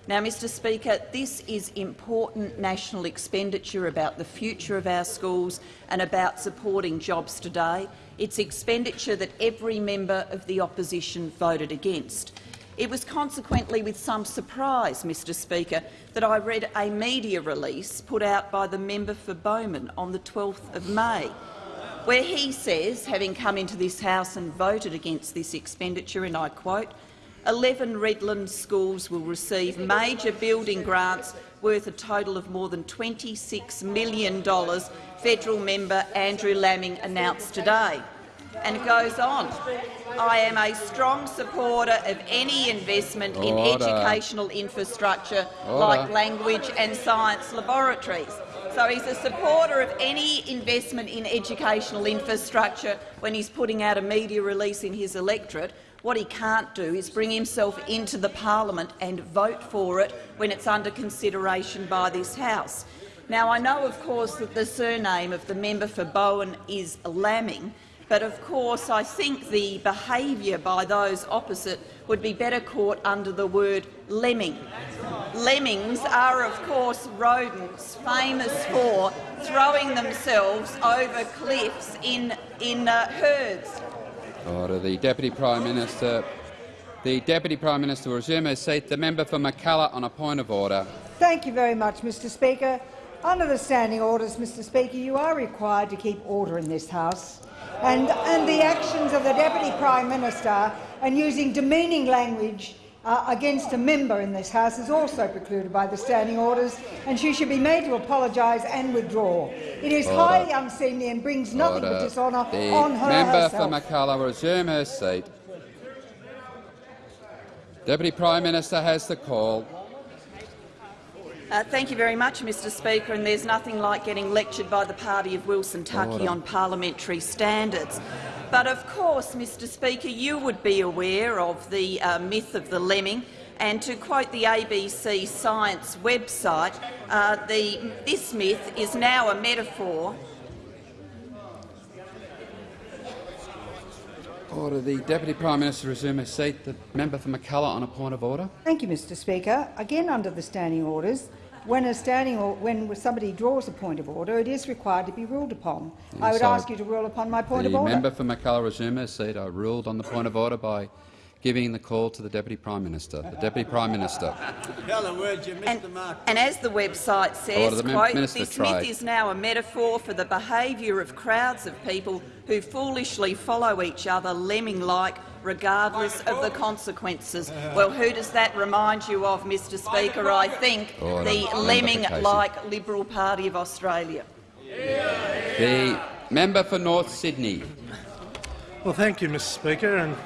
S12: Now, Mr Speaker, this is important national expenditure about the future of our schools and about supporting jobs today. It's expenditure that every member of the opposition voted against. It was consequently with some surprise, Mr Speaker, that I read a media release put out by the member for Bowman on the 12th of May, where he says, having come into this House and voted against this expenditure, and I quote, 11 Redland schools will receive major building grants worth a total of more than $26 million, federal member Andrew Laming announced today. And it goes on. I am a strong supporter of any investment in educational infrastructure
S2: Order.
S12: like language and science laboratories. So he's a supporter of any investment in educational infrastructure when he's putting out a media release in his electorate. What he can't do is bring himself into the parliament and vote for it when it's under consideration by this House. Now, I know, of course, that the surname of the member for Bowman is Laming, but of course I think the behaviour by those opposite would be better caught under the word lemming. Lemmings are, of course, rodents famous for throwing themselves over cliffs in, in uh, herds.
S2: Order. The Deputy Prime Minister. The Deputy Prime Minister will resume her seat. The member for Mackellar on a point of order.
S13: Thank you very much, Mr Speaker. Under the standing orders, Mr Speaker, you are required to keep order in this House. And, and the actions of the Deputy Prime Minister and using demeaning language uh, against a member in this House is also precluded by the standing orders, and she should be made to apologise and withdraw. It is
S2: Order.
S13: highly unseemly and brings nothing
S2: Order.
S13: but dishonour
S2: The
S13: on her
S2: member
S13: herself.
S2: for Mackellar will resume her seat. Deputy Prime Minister has the call.
S12: Uh, thank you very much, Mr Speaker, and there's nothing like getting lectured by the party of Wilson Tuckey on parliamentary standards. But of course, Mr Speaker, you would be aware of the uh, myth of the lemming, and to quote the ABC Science website, uh, the, this myth is now a metaphor
S2: Order. The Deputy Prime Minister resume her seat. The member for Mackellar on a point of order.
S13: Thank you, Mr Speaker. Again, under the standing orders, when a standing or when somebody draws a point of order, it is required to be ruled upon. I would ask you to rule upon my point of order.
S2: The member for Mackellar resume her seat. I ruled on the point of order by giving the call to the Deputy Prime Minister. The Deputy Prime Minister.
S12: And, and as the website says,
S2: the
S12: quote,
S2: Minister
S12: this
S2: Trade.
S12: myth is now a metaphor for the behaviour of crowds of people who foolishly follow each other lemming-like regardless of the consequences. Well, who does that remind you of, Mr Speaker? I think oh,
S2: Order.
S12: the lemming-like Liberal Party of Australia.
S2: The member for North Sydney.
S14: Well, thank you, Mr Speaker. And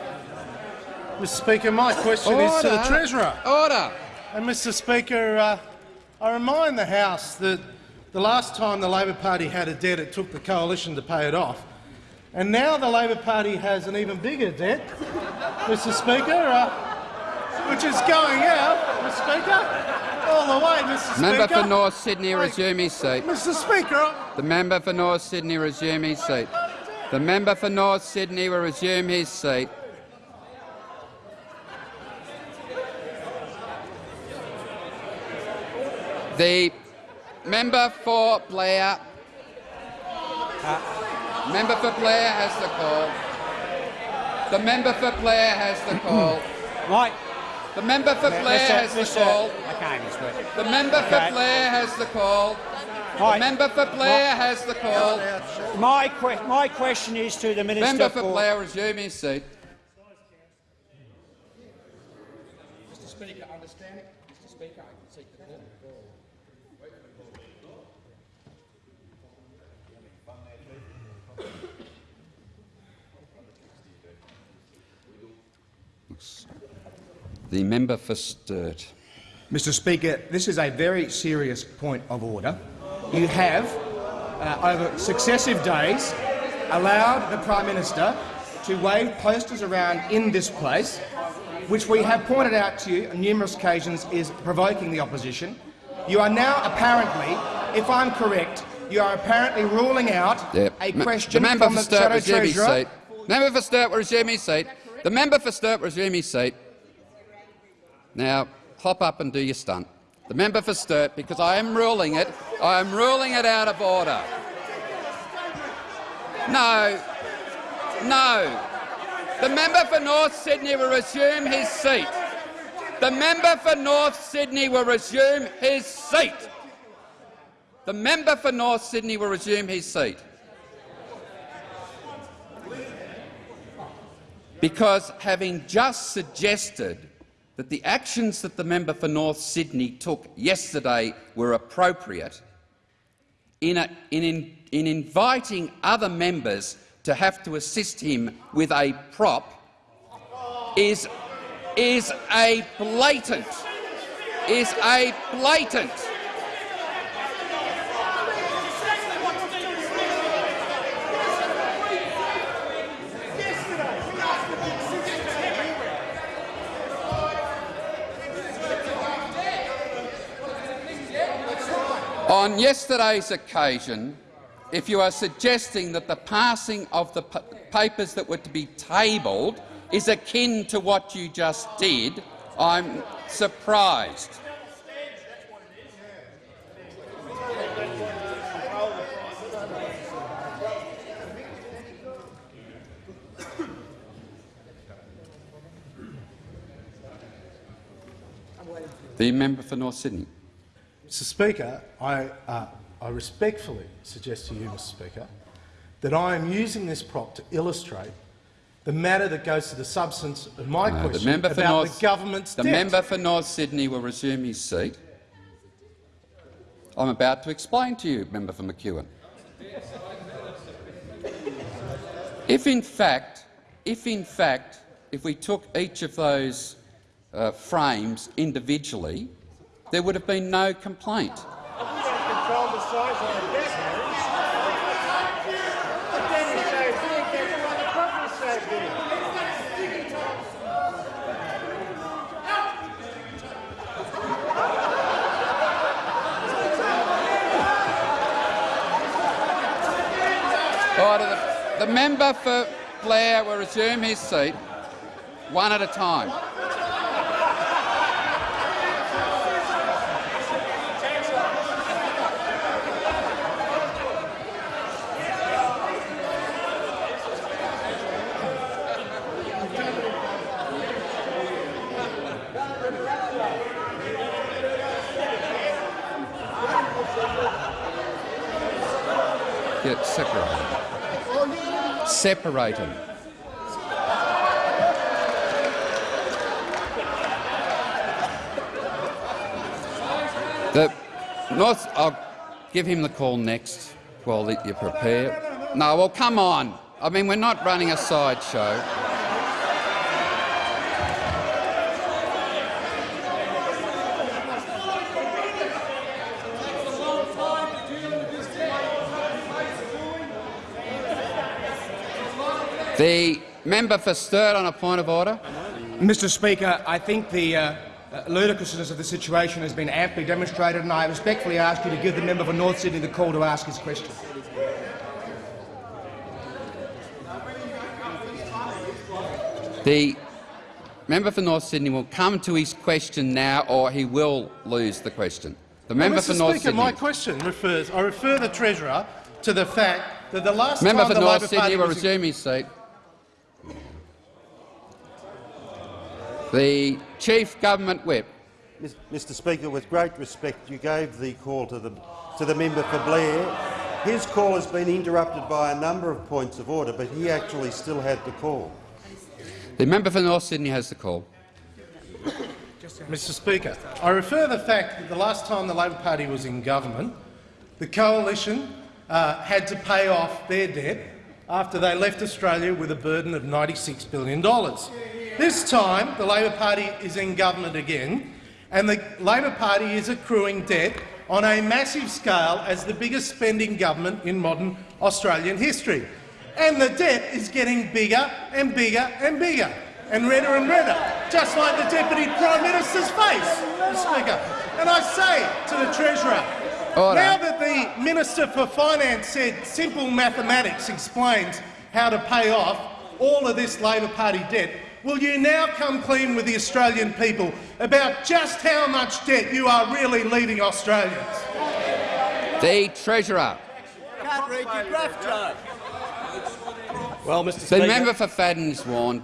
S14: Mr Speaker, my question is to the Treasurer.
S2: Order.
S14: And Mr Speaker, uh, I remind the House that the last time the Labor Party had a debt, it took the coalition to pay it off. And now the Labor Party has an even bigger debt, Mr Speaker, uh, which is going out, Mr Speaker, all the way, Mr
S2: Member
S14: Speaker.
S2: for North Sydney resume his seat.
S14: Mr Speaker,
S2: The member for North Sydney resume his seat. The member for North Sydney will resume his seat. The member for Blair. member for Blair has the call. The member for Blair has the call.
S1: Right.
S2: The member for Blair has the call.
S1: Okay, Mr. Speaker.
S2: The member for. Blair has the call. The member for Blair has the call.
S1: My, que my question is to the Minister
S2: Member for Blair resume his seat.
S15: Mr Speaker, understanding, Mr Speaker, I can seek the call.
S2: The member for Sturt.
S7: Mr Speaker, this is a very serious point of order. You have, uh, over successive days, allowed the Prime Minister to wave posters around in this place, which we have pointed out to you on numerous occasions is provoking the opposition. You are now apparently, if I'm correct, you are apparently ruling out a question
S2: the member
S7: from
S2: for
S7: the
S2: Sturt
S7: Shadow Treasurer.
S2: Member for Sturt will resume his seat. The member for Sturt will resume his seat. Now, hop up and do your stunt. The member for Sturt, because I am ruling it, I am ruling it out of order. No, no. The member for North Sydney will resume his seat. The member for North Sydney will resume his seat. The member for North Sydney will resume his seat. Because having just suggested that the actions that the member for North Sydney took yesterday were appropriate, in, a, in, in, in inviting other members to have to assist him with a prop is, is a blatant, is a blatant On yesterday's occasion, if you are suggesting that the passing of the papers that were to be tabled is akin to what you just did, I'm surprised. The member for North Sydney.
S14: Mr Speaker, I, uh, I respectfully suggest to you, Mr Speaker, that I am using this prop to illustrate the matter that goes to the substance of my
S2: No,
S14: question
S2: the member for
S14: about
S2: North,
S14: the government's
S2: The
S14: debt.
S2: member for North Sydney will resume his seat. I'm about to explain to you, member for McEwen. If in fact, if in fact, if we took each of those uh, frames individually, there would have been no complaint.
S16: The, the
S2: member for Blair will resume his seat, one at a time. Get separated. Separated. The North. I'll give him the call next while you prepare. No, well, come on. I mean, we're not running a sideshow. The member for Sturt on a point of order.
S7: Mr Speaker, I think the uh, uh, ludicrousness of the situation has been amply demonstrated, and I respectfully ask you to give the member for North Sydney the call to ask his question.
S2: The member for North Sydney will come to his question now, or he will lose the question. The member
S14: Well,
S2: for
S14: Mr.
S2: North
S14: Speaker,
S2: Sydney.
S14: my question refers. I refer the treasurer to the fact that the last
S2: member
S14: time
S2: for
S14: the
S2: North
S14: Labor
S2: Sydney
S14: Party
S2: will resume his seat. The chief government whip.
S11: Mr Speaker, with great respect, you gave the call to the, to the member for Blair. His call has been interrupted by a number of points of order, but he actually still had the call.
S2: The member for North Sydney has the call.
S14: Mr Speaker, I refer the fact that the last time the Labor Party was in government, the coalition uh, had to pay off their debt after they left Australia with a burden of $96 billion. This time, the Labor Party is in government again, and the Labor Party is accruing debt on a massive scale as the biggest spending government in modern Australian history. And the debt is getting bigger and bigger and bigger, and redder and redder, just like the Deputy Prime Minister's face, Speaker. And I say to the Treasurer,
S2: Order.
S14: now that the Minister for Finance said simple mathematics explains how to pay off all of this Labor Party debt, will you now come clean with the Australian people about just how much debt you are really leaving Australians?
S2: The treasurer.
S16: Can't read your graph chart.
S8: Well, Mr Speaker, The
S2: member for Fadden is warned.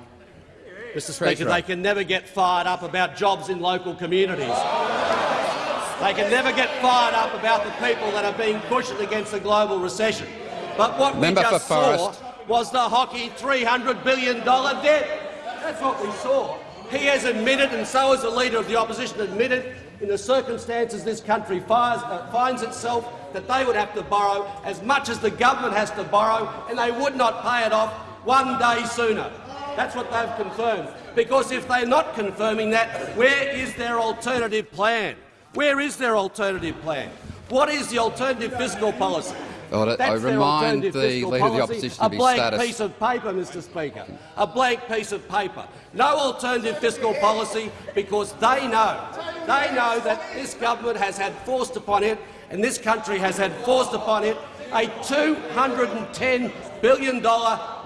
S8: Mr Speaker, they can never get fired up about jobs in local communities. They can never get fired up about the people that are being cushioned against a global recession. But what
S2: Member
S8: we just saw was the hockey $300 billion debt. That's what we saw. He has admitted, and so has the Leader of the Opposition admitted, in the circumstances this country fires, uh, finds itself, that they would have to borrow as much as the government has to borrow, and they would not pay it off one day sooner. That's what they've confirmed. Because if they're not confirming that, where is their alternative plan? Where is their alternative plan? What is the alternative fiscal policy?
S2: Order. I remind the Leader of the Opposition
S8: a blank
S2: status.
S8: piece of paper, Mr Speaker. A blank piece of paper. No alternative fiscal policy because they know, they know that this government has had forced upon it and this country has had forced upon it a $210 billion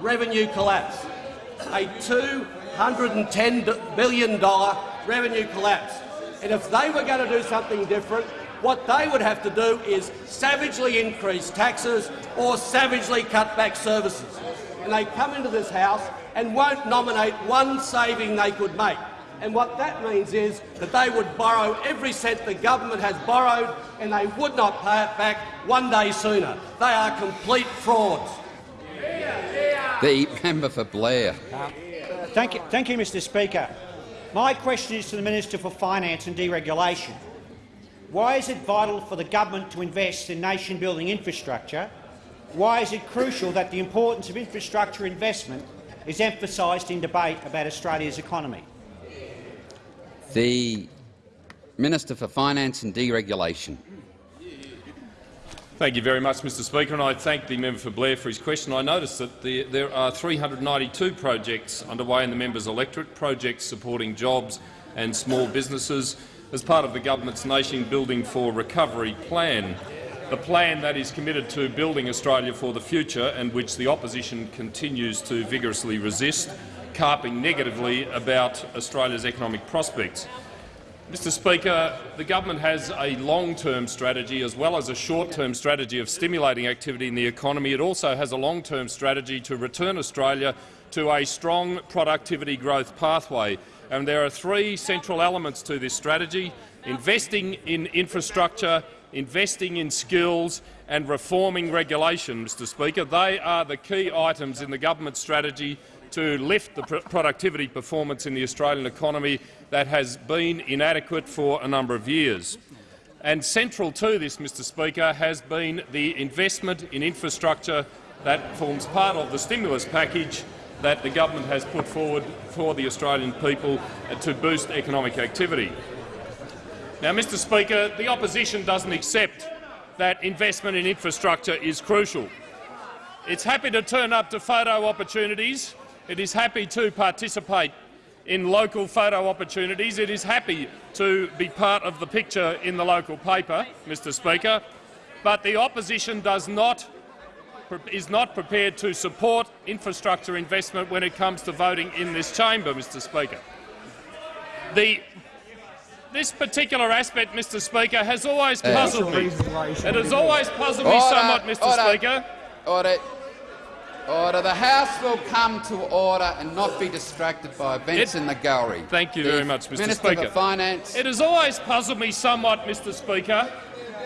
S8: revenue collapse. A $210 billion revenue collapse. And if they were going to do something different, what they would have to do is savagely increase taxes or savagely cut back services. And they come into this House and won't nominate one saving they could make. And what that means is that they would borrow every cent the government has borrowed and they would not pay it back one day sooner. They are complete frauds.
S2: The member for Blair.
S1: Thank you, thank you, Mr Speaker. My question is to the Minister for Finance and Deregulation. Why is it vital for the government to invest in nation-building infrastructure? Why is it crucial that the importance of infrastructure investment is emphasised in debate about Australia's economy?
S2: The Minister for Finance and Deregulation.
S17: Thank you very much, Mr Speaker, and I thank the member for Blair for his question. I notice that the, there are 392 projects underway in the member's electorate, projects supporting jobs and small businesses as part of the government's Nation Building for Recovery plan, the plan that is committed to building Australia for the future and which the opposition continues to vigorously resist, carping negatively about Australia's economic prospects. Mr Speaker, the government has a long-term strategy as well as a short-term strategy of stimulating activity in the economy. It also has a long-term strategy to return Australia to a strong productivity growth pathway. And there are three central elements to this strategy investing in infrastructure, investing in skills and reforming regulation. Mr Speaker. They are the key items in the government strategy to lift the pr productivity performance in the Australian economy that has been inadequate for a number of years. And central to this, Mr Speaker, has been the investment in infrastructure that forms part of the stimulus package that the government has put forward for the Australian people to boost economic activity. Now, Mr Speaker, the opposition doesn't accept that investment in infrastructure is crucial. It's happy to turn up to photo opportunities. It is happy to participate in local photo opportunities. It is happy to be part of the picture in the local paper, Mr Speaker, but the opposition does not, is not prepared to support infrastructure investment when it comes to voting in this chamber, Mr Speaker. The, this particular aspect, Mr Speaker, has always puzzled me. It has always puzzled me somewhat, Mr
S2: order.
S17: Speaker.
S2: Order. Order. The House will come to order and not be distracted by events in the gallery.
S17: Thank you
S2: The
S17: very much, Mr
S2: Minister
S17: Speaker.
S2: Finance.
S17: It has always puzzled me somewhat, Mr Speaker,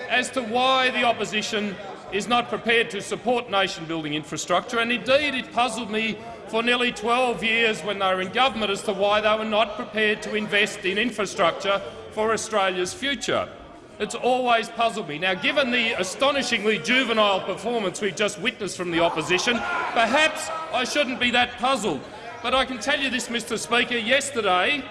S17: as to why the opposition is not prepared to support nation-building infrastructure, and indeed it puzzled me for nearly 12 years when they were in government as to why they were not prepared to invest in infrastructure for Australia's future. It's always puzzled me. Now, given the astonishingly juvenile performance we've just witnessed from the opposition, perhaps I shouldn't be that puzzled. But I can tell you this, Mr Speaker, yesterday,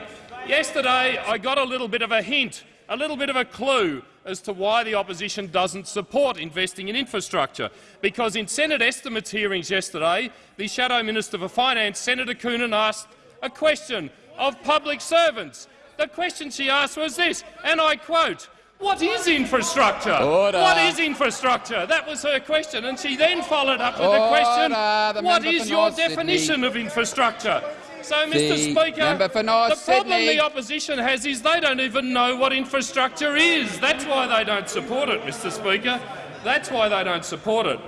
S17: yesterday I got a little bit of a hint, a little bit of a clue as to why the opposition doesn't support investing in infrastructure. Because in Senate estimates hearings yesterday, the Shadow Minister for Finance, Senator Coonan, asked a question of public servants. The question she asked was this, and I quote, what is infrastructure?
S2: Order.
S17: What is infrastructure? That was her question, and she then followed up with
S2: Order.
S17: the question,
S2: The
S17: what is your
S2: North Sydney.
S17: definition of infrastructure? So, Mr
S2: The
S17: Speaker,
S2: North
S17: the problem
S2: Sydney.
S17: the opposition has is they don't even know what infrastructure is. That's why they don't support it, Mr Speaker. That's why they don't support it.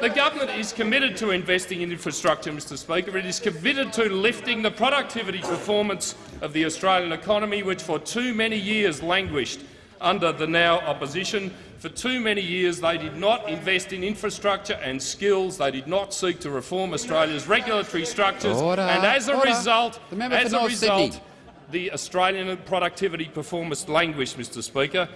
S17: The government is committed to investing in infrastructure, Mr Speaker. It is committed to lifting the productivity performance of the Australian economy, which for too many years languished under the now opposition. For too many years they did not invest in infrastructure and skills. They did not seek to reform Australia's regulatory structures.
S2: Order.
S17: And as a
S2: Order.
S17: result,
S2: The
S17: as a result
S2: Sydney.
S17: the Australian productivity performance languished, Mr Speaker.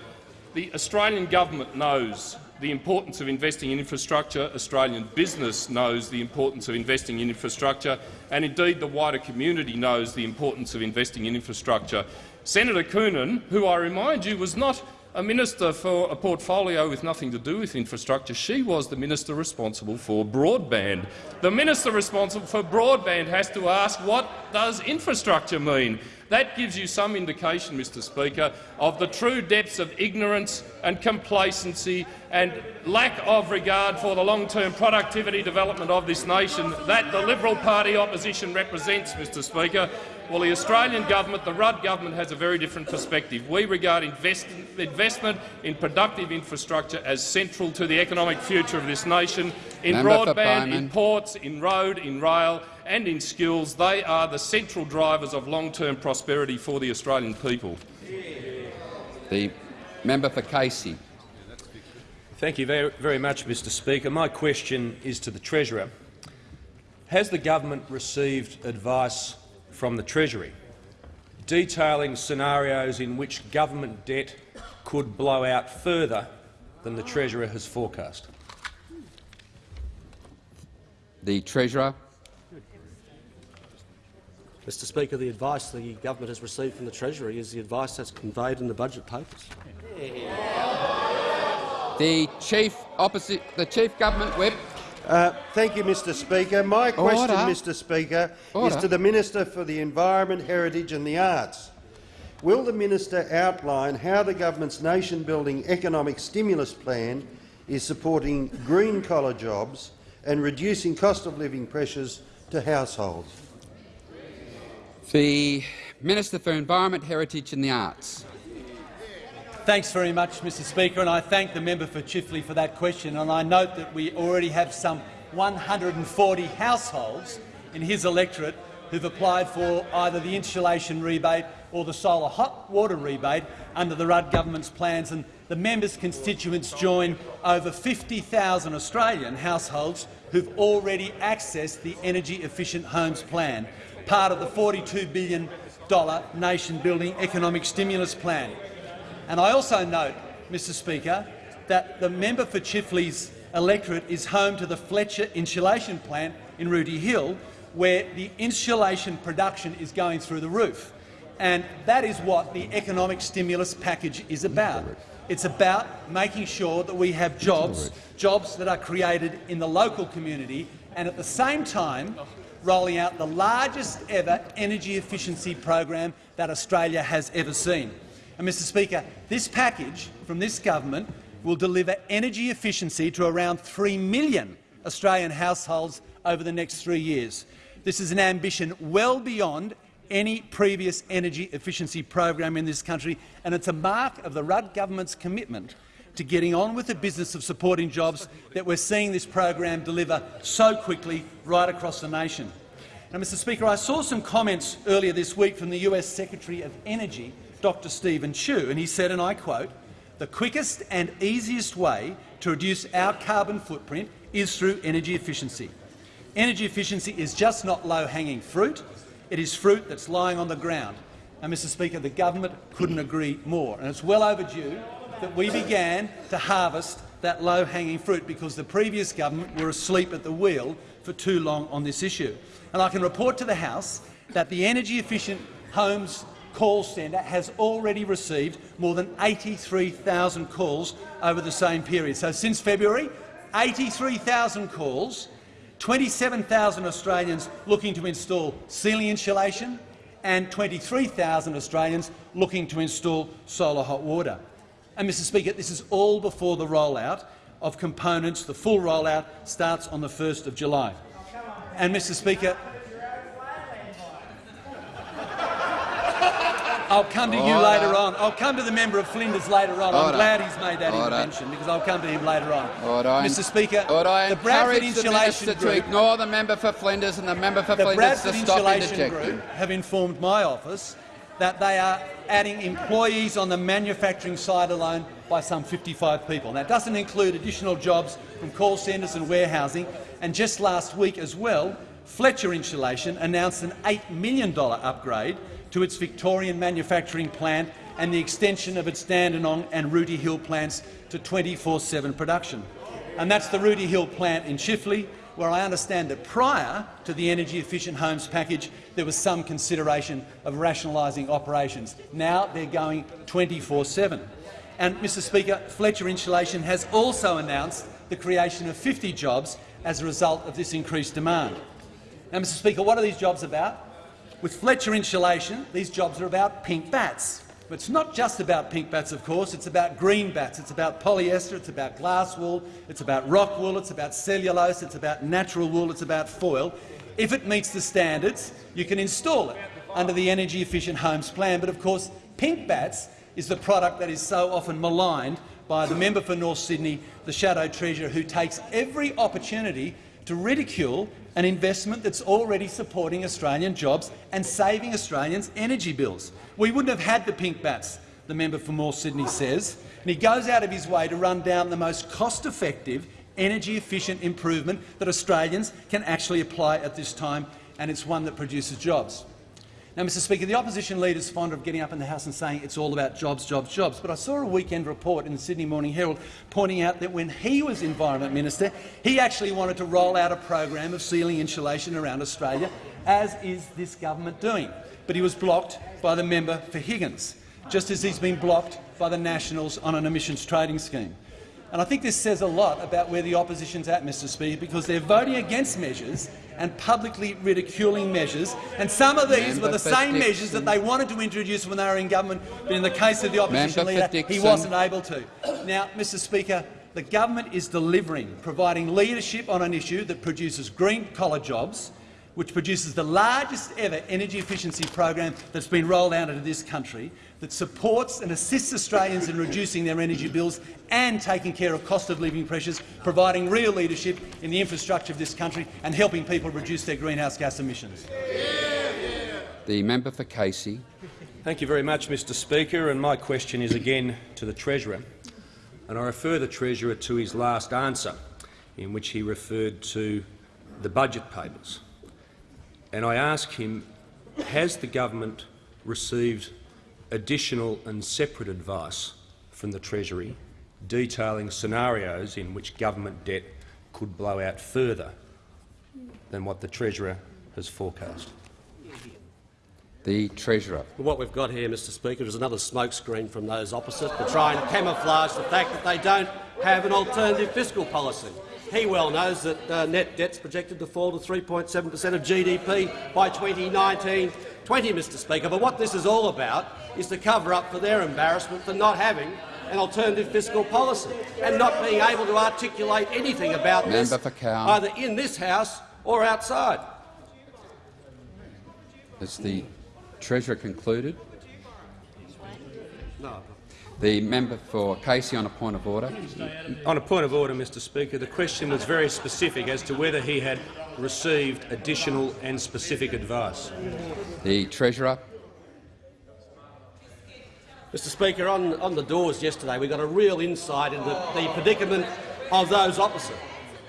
S17: The Australian government knows the importance of investing in infrastructure. Australian business knows the importance of investing in infrastructure, and indeed the wider community knows the importance of investing in infrastructure. Senator Coonan, who I remind you was not a minister for a portfolio with nothing to do with infrastructure. She was the minister responsible for broadband. The minister responsible for broadband has to ask what does infrastructure mean. That gives you some indication, Mr Speaker, of the true depths of ignorance and complacency and lack of regard for the long-term productivity development of this nation that the Liberal Party opposition represents, Mr Speaker. Well, the Australian government, the Rudd government, has a very different perspective. We regard invest investment in productive infrastructure as central to the economic future of this nation. In
S2: Member
S17: broadband, in ports, in road, in rail and in skills, they are the central drivers of long-term prosperity for the Australian people.
S2: The member for Casey.
S18: Thank you very, very much, Mr Speaker. My question is to the Treasurer. Has the government received advice from the Treasury detailing scenarios in which government debt could blow out further than the Treasurer has forecast?
S2: The Treasurer.
S8: Mr Speaker, the advice the government has received from the Treasury is the advice that's conveyed in the budget papers.
S2: The chief opposite, the chief government whip.
S11: Uh, thank you, Mr Speaker. My question,
S2: Order.
S11: Mr Speaker,
S2: Order.
S11: is to the Minister for the Environment, Heritage and the Arts. Will the minister outline how the government's nation-building economic stimulus plan is supporting green-collar jobs and reducing cost of living pressures to households?
S2: The Minister for Environment, Heritage and the Arts.
S19: Thanks very much, Mr Speaker, and I thank the member for Chifley for that question. And I note that we already have some 140 households in his electorate who've applied for either the insulation rebate or the solar hot water rebate under the Rudd government's plans. And the member's constituents join over 50,000 Australian households who've already accessed the Energy Efficient Homes Plan, part of the $42 billion nation-building economic stimulus plan. And I also note, Mr Speaker, that the member for Chifley's electorate is home to the Fletcher insulation plant in Rooty Hill, where the insulation production is going through the roof. And that is what the economic stimulus package is about. It's about making sure that we have jobs, jobs that are created in the local community, and at the same time rolling out the largest ever energy efficiency program that Australia has ever seen. And, Mr Speaker, this package from this government will deliver energy efficiency to around 3 million Australian households over the next three years. This is an ambition well beyond any previous energy efficiency program in this country, and it's a mark of the Rudd government's commitment to getting on with the business of supporting jobs that we're seeing this program deliver so quickly right across the nation. Now, Mr Speaker, I saw some comments earlier this week from the US Secretary of Energy, Dr Steven Chu, and he said, and I quote, the quickest and easiest way to reduce our carbon footprint is through energy efficiency. Energy efficiency is just not low-hanging fruit. It is fruit that's lying on the ground. And, Mr Speaker, the government couldn't agree more. And it's well overdue that we began to harvest that low-hanging fruit because the previous government were asleep at the wheel for too long on this issue. And I can report to the House that the Energy Efficient Homes Call Centre has already received more than 83,000 calls over the same period. So since February, 83,000 calls, 27,000 Australians looking to install ceiling insulation and 23,000 Australians looking to install solar hot water. And, Mr Speaker, this is all before the rollout of components. The full rollout starts on the 1st of July. And, Mr Speaker, I'll come to you later on. I'll come to the member of Flinders later on. I'm glad he's made that
S2: Order.
S19: intervention because I'll come to him later on.
S2: Order.
S19: Mr Speaker,
S2: Order. I
S19: the Bradford
S2: encourage the
S19: Insulation
S2: to
S19: Group
S2: ignore the member for Flinders and the member for
S19: the
S2: Flinders to
S19: Bradford
S2: stop
S19: Insulation. Group have informed my office that they are adding employees on the manufacturing side alone by some 55 people. That doesn't include additional jobs from call centres and warehousing. And just last week as well, Fletcher Insulation announced an $8 million upgrade to its Victorian manufacturing plant and the extension of its Dandenong and Rooty Hill plants to 24-7 production. And that's the Rooty Hill plant in Chifley, where I understand that prior to the Energy Efficient Homes package there was some consideration of rationalising operations. Now they're going 24-7. And, Mr Speaker, Fletcher Insulation has also announced the creation of 50 jobs as a result of this increased demand. Now, Mr Speaker, what are these jobs about? With Fletcher Insulation, these jobs are about pink bats. But it's not just about pink bats, of course. It's about green bats. It's about polyester. It's about glass wool. It's about rock wool. It's about cellulose. It's about natural wool. It's about foil. If it meets the standards, you can install it under the Energy Efficient Homes Plan. But, of course, pink bats is the product that is so often maligned by the member for North Sydney, the Shadow Treasurer, who takes every opportunity to ridicule an investment that's already supporting Australian jobs and saving Australians energy bills. We wouldn't have had the pink bats, the member for North Sydney says, and he goes out of his way to run down the most cost-effective, energy-efficient improvement that Australians can actually apply at this time, and it's one that produces jobs. Now, Mr Speaker, the opposition leader is fond of getting up in the House and saying it's all about jobs, jobs, jobs. But I saw a weekend report in the Sydney Morning Herald pointing out that when he was Environment Minister, he actually wanted to roll out a program of ceiling insulation around Australia, as is this government doing. But he was blocked by the member for Higgins, just as he's been blocked by the Nationals on an emissions trading scheme. And I think this says a lot about where the opposition's at, Mr Speaker, because they're voting against measures and publicly ridiculing measures. And some of these
S2: Member
S19: were the same measures that they wanted to introduce when they were in government, but in the case of the opposition
S2: Member
S19: leader, he wasn't able to. Now, Mr Speaker, the government is delivering, providing leadership on an issue that produces green-collar jobs, which produces the largest ever energy efficiency program that's been rolled out into this country, that supports and assists Australians in reducing their energy bills and taking care of cost of living pressures, providing real leadership in the infrastructure of this country and helping people reduce their greenhouse gas emissions.
S2: The member for Casey.
S18: Thank you very much, Mr Speaker. And my question is again to the Treasurer. And I refer the Treasurer to his last answer, in which he referred to the budget papers. And I ask him, has the government received additional and separate advice from the Treasury detailing scenarios in which government debt could blow out further than what the Treasurer has forecast?
S2: The Treasurer.
S8: What we've got here, Mr Speaker, is another smokescreen from those opposite to try and camouflage the fact that they don't have an alternative fiscal policy. He well knows that uh, net debt's projected to fall to 3.7 per cent of GDP by 2019-20, Mr Speaker. But what this is all about is to cover up for their embarrassment for not having an alternative fiscal policy and not being able to articulate anything about this,
S2: Member for
S8: either in this House or outside.
S2: Has the Treasurer concluded?
S8: No.
S2: The member for Casey on a point of order.
S18: On a point of order, Mr Speaker, the question was very specific as to whether he had received additional and specific advice.
S2: The Treasurer.
S8: Mr Speaker, on, on the doors yesterday we got a real insight into the predicament of those opposite.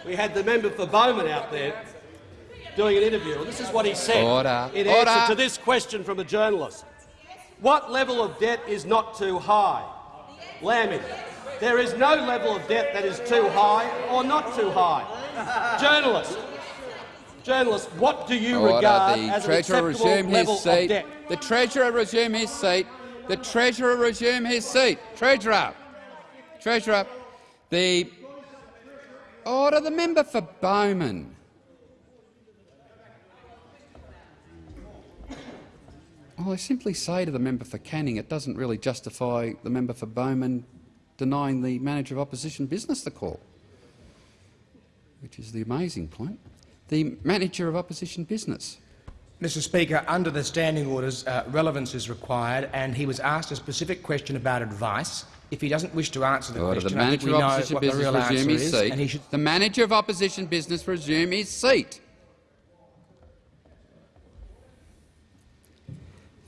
S8: We had the member for Bowman out there doing an interview. and This is what he said
S2: Order.
S8: in
S2: Order.
S8: answer to this question from a journalist. What level of debt is not too high? Laming. There is no level of debt that is too high or not too high. Journalist. Journalist, what do you
S2: Order.
S8: regard
S2: the
S8: as an
S2: Treasurer
S8: acceptable
S2: resume
S8: level
S2: his seat.
S8: of debt?
S2: The Treasurer resume his seat. The Treasurer resume his seat. Treasurer. Treasurer. The order. The member for Bowman. Well, I simply say to the member for Canning, it doesn't really justify the member for Bowman denying the manager of opposition business the call, which is the amazing point. The manager of opposition business.
S15: Mr Speaker, under the standing orders, uh, relevance is required, and he was asked a specific question about advice. If he doesn't wish to answer the
S2: Order.
S15: question,
S2: The manager
S15: we
S2: of
S15: know
S2: opposition
S15: what the
S2: business
S15: real
S2: resume
S15: answer
S2: his
S15: is,
S2: seat.
S15: and he should
S2: The manager of opposition business resume his seat.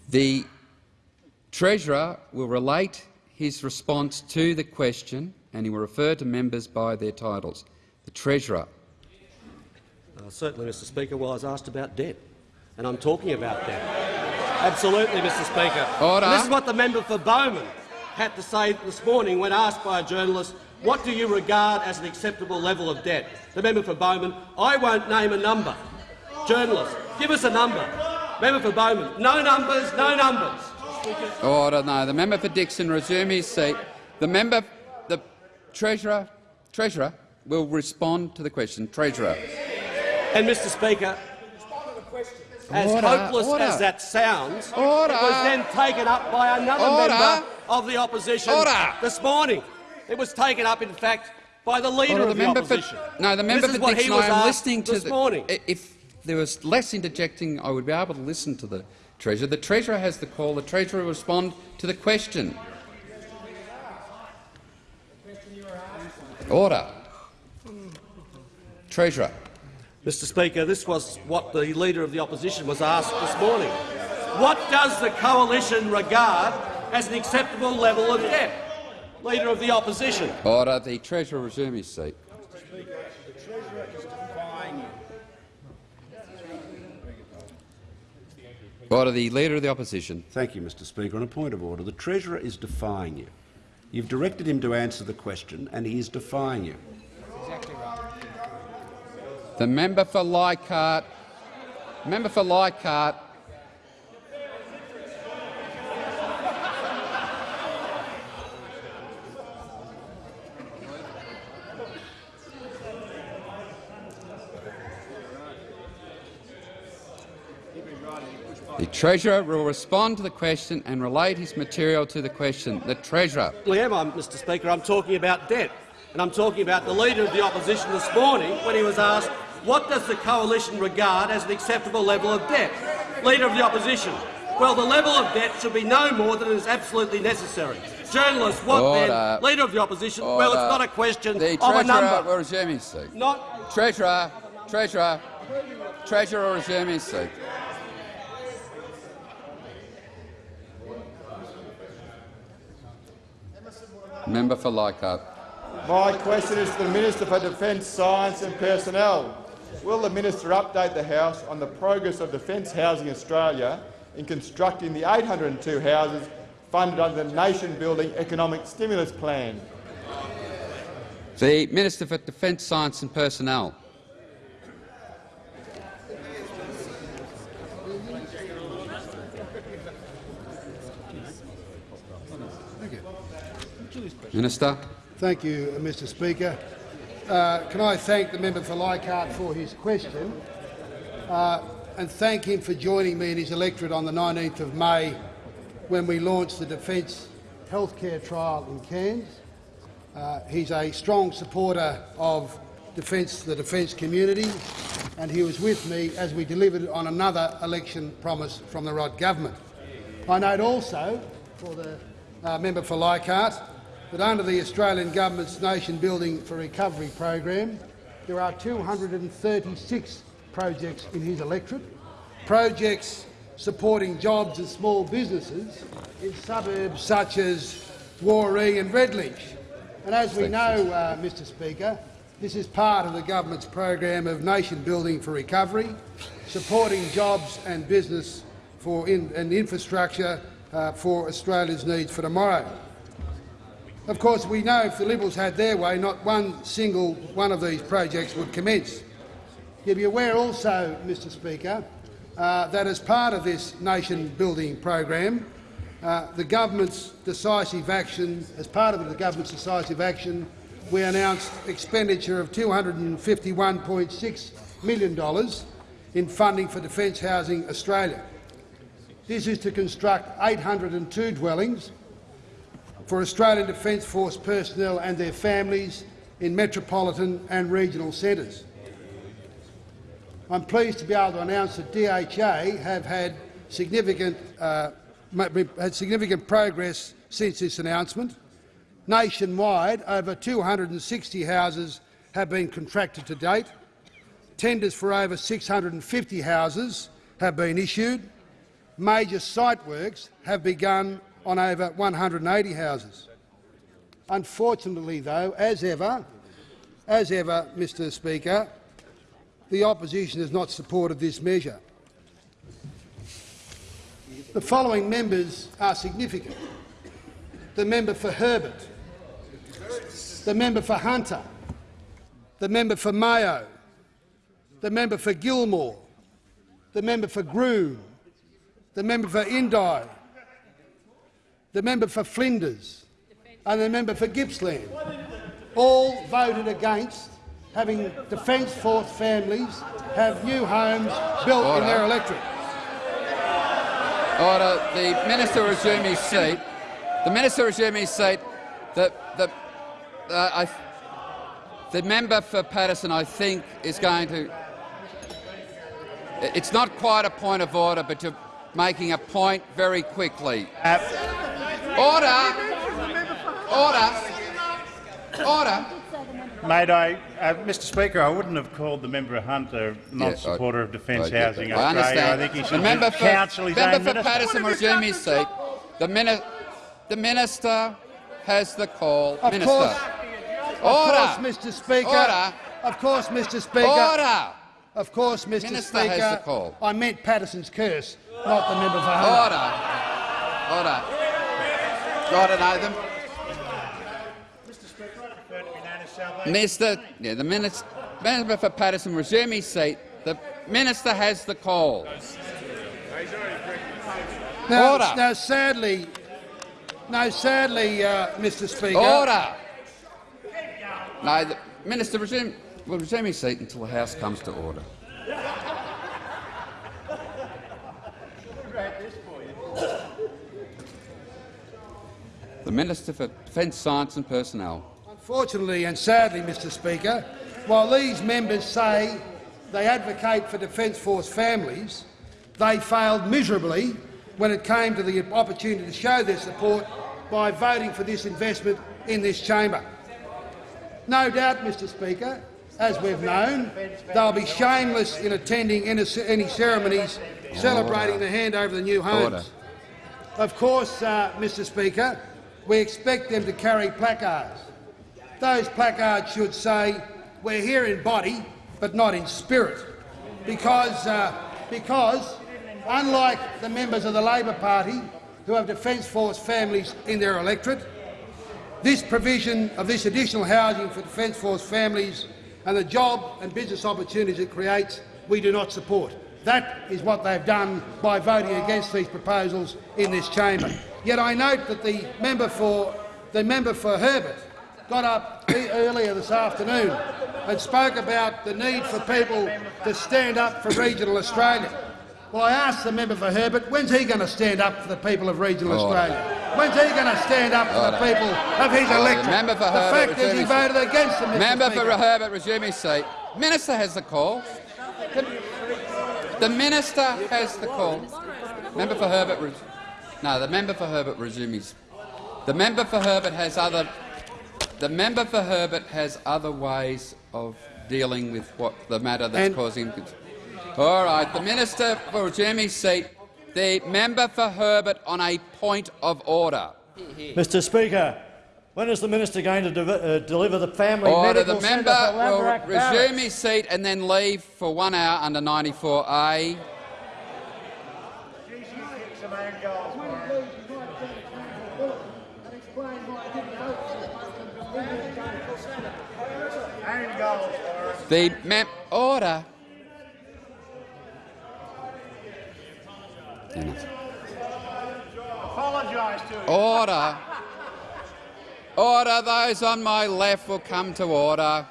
S2: The Treasurer will relate his response to the question and he will refer to members by their titles. The Treasurer.
S8: Uh, certainly, Mr Speaker, well, I was asked about debt, and I'm talking about debt. Absolutely, Mr Speaker.
S2: Order.
S8: And this is what the member for Bowman had to say this morning when asked by a journalist, what do you regard as an acceptable level of debt? The member for Bowman, I won't name a number. Journalist, give us a number. Member for Bowman, no numbers, no numbers.
S2: Order. No. The member for Dickson resume his seat. The member, the treasurer, treasurer will respond to the question. Treasurer.
S8: And Mr Speaker, as
S2: Order,
S8: hopeless
S2: order.
S8: as that sounds,
S2: Order.
S8: it was then taken up by another member of the opposition this morning. It was taken up, in fact, by the leader
S2: Order,
S8: of
S2: the
S8: the,
S2: member
S8: opposition.
S2: For, no, the member for Dickson.
S8: he was
S2: I am listening to
S8: this
S2: the,
S8: morning.
S2: If there was less interjecting, I would be able to listen to the treasurer. The treasurer has the call. The treasurer will respond to the question. Order. Treasurer.
S8: Mr Speaker, this was what the Leader of the Opposition was asked this morning. What does the coalition regard as an acceptable level of debt? Leader of the Opposition.
S2: Order. The treasurer resume his seat. Order. The leader of the opposition.
S3: Thank you, Mr Speaker. On a point of order, the Treasurer is defying you. You've directed him to answer the question, and he is defying you.
S2: The member for Leichhardt. Member for Leichhardt. The Treasurer will respond to the question and relate his material to the question. The Treasurer.
S8: Well, am Mr Speaker? I'm talking about debt. And I'm talking about the Leader of the Opposition this morning when he was asked what does the coalition regard as an acceptable level of debt? Leader of the Opposition. Well, the level of debt should be no more than is absolutely necessary. Journalist, what
S2: Order.
S8: then? Leader of the Opposition. Well, it's not a question
S2: The
S8: of a
S2: Treasurer
S8: number.
S2: will resume his seat.
S8: Not
S2: Treasurer, Treasurer, Treasurer will resume his seat. Member for Leichhardt.
S20: My question is to the Minister for Defence, Science and Personnel. Will the minister update the House on the progress of Defence Housing Australia in constructing the 802 houses funded under the nation-building economic stimulus plan?
S2: The Minister for Defence, Science and Personnel. Minister.
S21: Thank you, Mr Speaker. Uh, can I thank the member for Leichhardt for his question uh, and thank him for joining me in his electorate on the 19th of May when we launched the Defence Healthcare Trial in Cairns. Uh, he's a strong supporter of defence, the defence community, and he was with me as we delivered on another election promise from the Rudd government. I note also, for the uh, member for Leichhardt, that under the Australian Government's Nation Building for Recovery program, there are 236 projects in his electorate, projects supporting jobs and small businesses in suburbs such as Woree and Redlynch. And as we know, uh, Mr Speaker, this is part of the government's program of nation building for recovery, supporting jobs and business for in, and infrastructure uh, for Australia's needs for tomorrow. Of course, we know if the Liberals had their way, not one single one of these projects would commence. You'll be aware also, Mr Speaker, uh, that as part of this nation-building program, uh, the government's decisive action, as part of the government's decisive action, we announced expenditure of $251.6 million in funding for Defence Housing Australia. This is to construct 802 dwellings for Australian Defence Force personnel and their families in metropolitan and regional centres. I'm pleased to be able to announce that DHA have had significant, uh, had significant progress since this announcement. Nationwide, over 260 houses have been contracted to date. Tenders for over 650 houses have been issued. Major site works have begun on over 180 houses. Unfortunately, though, as ever, as ever, Mr Speaker, the opposition has not supported this measure. The following members are significant. The member for Herbert, the member for Hunter, the member for Mayo, the member for Gilmore, the member for Groom, the member for Indi, the member for Flinders and the member for Gippsland all voted against having Defence Force families have new homes built
S2: Order.
S21: in their electorate.
S2: Order. The minister resume his seat. The minister resume his seat. The the uh, I, the member for Paterson, I think, is going to. It's not quite a point of order, but you're making a point very quickly. Order. Order. Order.
S22: Mate, I, uh, Mr Speaker, I wouldn't have called the member Hunter not
S2: Yeah, I-
S22: supporter of defence
S2: I get
S22: housing.
S2: I
S22: Australia. I, think he
S2: the
S22: should
S2: member for,
S22: counsel his
S2: member
S22: own
S2: for
S22: minister.
S2: Paterson resume his seat. The, mini the minister has the call.
S21: Of
S2: minister.
S21: course,
S2: Order.
S21: Of course, Mr Speaker.
S2: Order.
S21: Of course, Mr Speaker.
S2: Order.
S21: Of course, Mr
S2: Minister
S21: Speaker.
S2: has the call.
S21: I meant Paterson's curse, not the member for Hunter.
S2: Order. Order. Order, Nathan. Minister, yeah, the minister, member for Paterson resume his seat. The minister has the call.
S21: Now,
S2: Order.
S21: now sadly, no, sadly, uh, Mr Speaker.
S2: Order. No, the minister resume, will resume his seat until the House comes to order. The Minister for Defence, Science and Personnel.
S21: Unfortunately and sadly, Mr Speaker, while these members say they advocate for Defence Force families, they failed miserably when it came to the opportunity to show their support by voting for this investment in this chamber. No doubt, Mr Speaker, as we've known, they'll be shameless in attending any any ceremonies celebrating the handover of the new homes.
S2: Order.
S21: Of course, uh, Mr Speaker, we expect them to carry placards. Those placards should say, we're here in body, but not in spirit, because, uh, because unlike the members of the Labor Party who have Defence Force families in their electorate, this provision of this additional housing for Defence Force families and the job and business opportunities it creates, we do not support. That is what they've done by voting against these proposals in this chamber. Yet I note that the member for, the member for Herbert got up earlier this afternoon and spoke about the need for people to stand up for regional Australia. Well, I asked the member for Herbert, when's he going to stand up for the people of regional
S2: Order.
S21: Australia? When's he going to stand up for the oh,
S2: Order.
S21: people of his electorate?
S2: Member for
S21: the
S2: Herbert,
S21: fact is he voted against them, Mr
S2: Member
S21: Speaker.
S2: for Herbert, resume his seat. Minister has the call. The, the minister has the call. Member for Herbert. No, the member for Herbert resumes. The member for Herbert has other. The member for Herbert has other ways of dealing with what the matter that's
S21: And-
S2: causing. him. All right, the minister for resume seat. The member for Herbert on a point of order.
S23: Mr Speaker, when is the minister going to de uh, deliver the family
S2: Order.
S23: medical
S2: The member
S23: for
S2: will resume
S23: Barracks?
S2: his seat and then leave for one hour under 94A. The mem order.
S16: Apologise to him.
S2: Order. Order. Those on my left will come to order.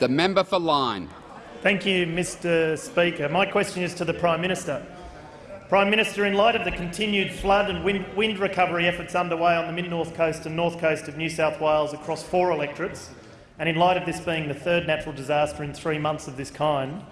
S2: The member for Lyne.
S24: Thank you, Mr Speaker. My question is to the Prime Minister. Prime Minister, in light of the continued flood and wind, wind recovery efforts underway on the mid-north coast and north coast of New South Wales across four electorates, and in light of this being the third natural disaster in three months of this kind,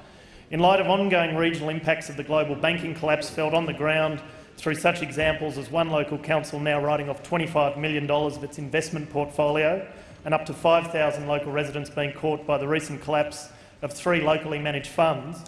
S24: in light of ongoing regional impacts of the global banking collapse felt on the ground through such examples as one local council now writing off $25 million of its investment portfolio and up to 5,000 local residents being caught by the recent collapse of three locally managed funds,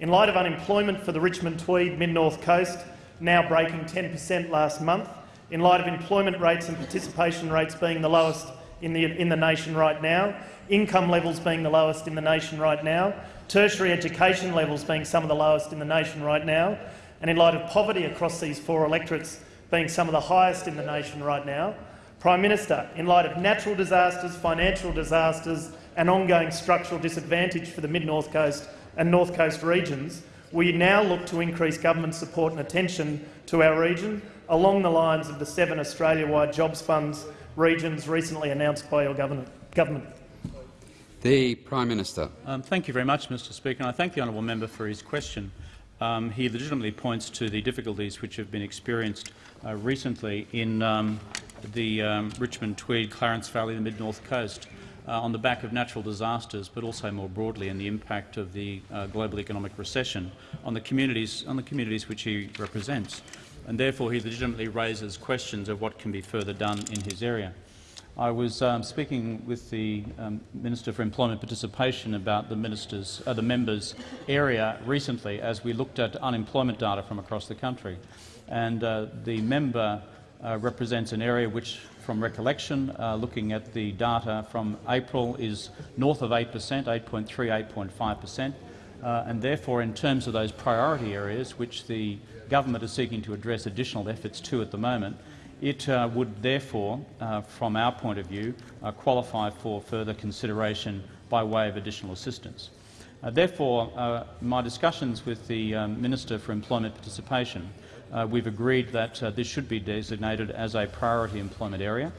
S24: in light of unemployment for the Richmond Tweed mid-north coast now breaking 10 per cent last month, in light of employment rates and participation rates being the lowest in the, in the nation right now, income levels being the lowest in the nation right now, tertiary education levels being some of the lowest in the nation right now, and in light of poverty across these four electorates being some of the highest in the nation right now, Prime Minister, in light of natural disasters, financial disasters and ongoing structural disadvantage for the Mid-North Coast and North Coast regions, we now look to increase government support and attention to our region along the lines of the seven Australia-wide jobs funds regions recently announced by your government.
S2: The Prime Minister.
S4: Um, thank you very much, Mr Speaker. And I thank the honourable member for his question. Um, he legitimately points to the difficulties which have been experienced uh, recently in um, the um, Richmond, Tweed, Clarence Valley, the mid-north coast, uh, on the back of natural disasters, but also more broadly in the impact of the uh, global economic recession on the communities on the communities which he represents. And therefore, he legitimately raises questions of what can be further done in his area. I was um, speaking with the um, Minister for Employment Participation about the, ministers, uh, the members' area recently as we looked at unemployment data from across the country. And uh, the member uh, represents an area which, from recollection, uh, looking at the data from April, is north of 8 per cent, 8.3, 8.5 per cent. Uh, and therefore, in terms of those priority areas which the government is seeking to address additional efforts to at the moment, it uh, would therefore, uh, from our point of view, uh, qualify for further consideration by way of additional assistance. Uh, therefore, uh, my discussions with the um, Minister for Employment Participation, uh, we've agreed that this should be designated as a priority employment area,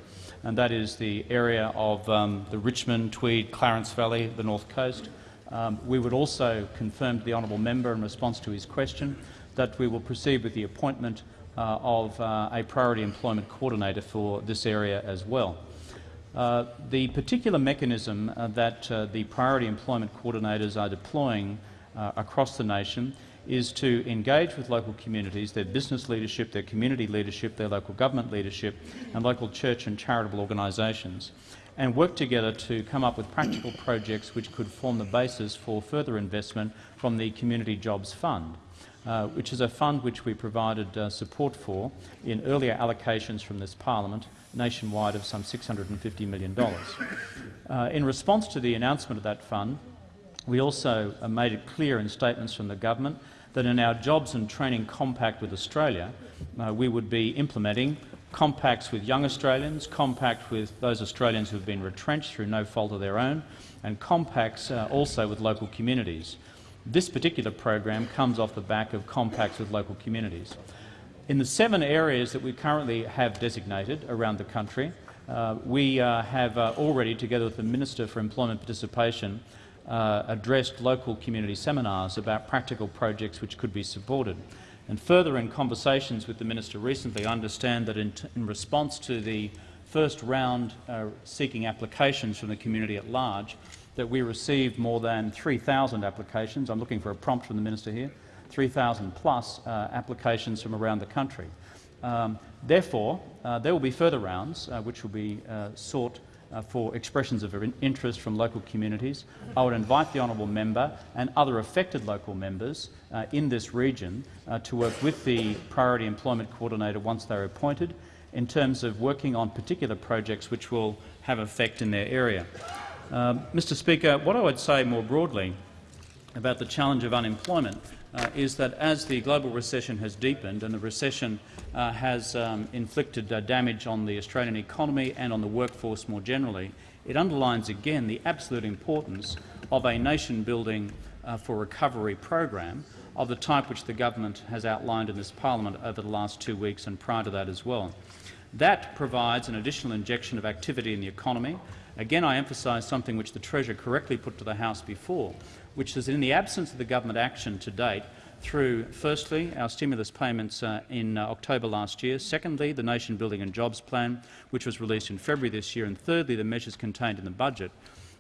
S4: and that is the area of um, the Richmond, Tweed, Clarence Valley, the North Coast. Um, we would also confirm to the honourable member in response to his question that we will proceed with the appointment of uh, a priority employment coordinator for this area as well. Uh, the particular mechanism that the priority employment coordinators are deploying across the nation is to engage with local communities, their business leadership, their community leadership, their local government leadership and local church and charitable organisations and work together to come up with practical projects which could form the basis for further investment from the Community Jobs Fund uh, which is a fund which we provided uh, support for in earlier allocations from this parliament nationwide of some $650 million. Uh, in response to the announcement of that fund, we also uh, made it clear in statements from the government that in our jobs and training compact with Australia, uh, we would be implementing compacts with young Australians, compacts with those Australians who have been retrenched through no fault of their own, and compacts uh, also with local communities. This particular program comes off the back of compacts with local communities. In the seven areas that we currently have designated around the country, uh, we uh, have uh, already, together with the Minister for Employment Participation, uh, addressed local community seminars about practical projects which could be supported. And further, in conversations with the Minister recently, I understand that in, in response to the first round uh, seeking applications from the community at large, that we received more than 3,000 applications. I'm looking for a prompt from the minister here. 3,000 plus uh, applications from around the country. Um, therefore, uh, there will be further rounds uh, which will be uh, sought uh, for expressions of interest from local communities. I would invite the honourable member and other affected local members uh, in this region to work with the Priority Employment Coordinator once they are appointed in terms of working on particular projects which will have effect in their area. Mr um, Speaker, what I would say more broadly about the challenge of unemployment uh, is that as the global recession has deepened and the recession uh, has um, inflicted uh, damage on the Australian economy and on the workforce more generally, it underlines again the absolute importance of a nation-building uh, for recovery program of the type which the government has outlined in this parliament over the last two weeks and prior to that as well. That provides an additional injection of activity in the economy, Again, I emphasise something which the Treasurer correctly put to the House before, which is in the absence of the government action to date, through, firstly, our stimulus payments uh, in uh, October last year, secondly, the Nation Building and Jobs Plan, which was released in February this year, and thirdly, the measures contained in the budget,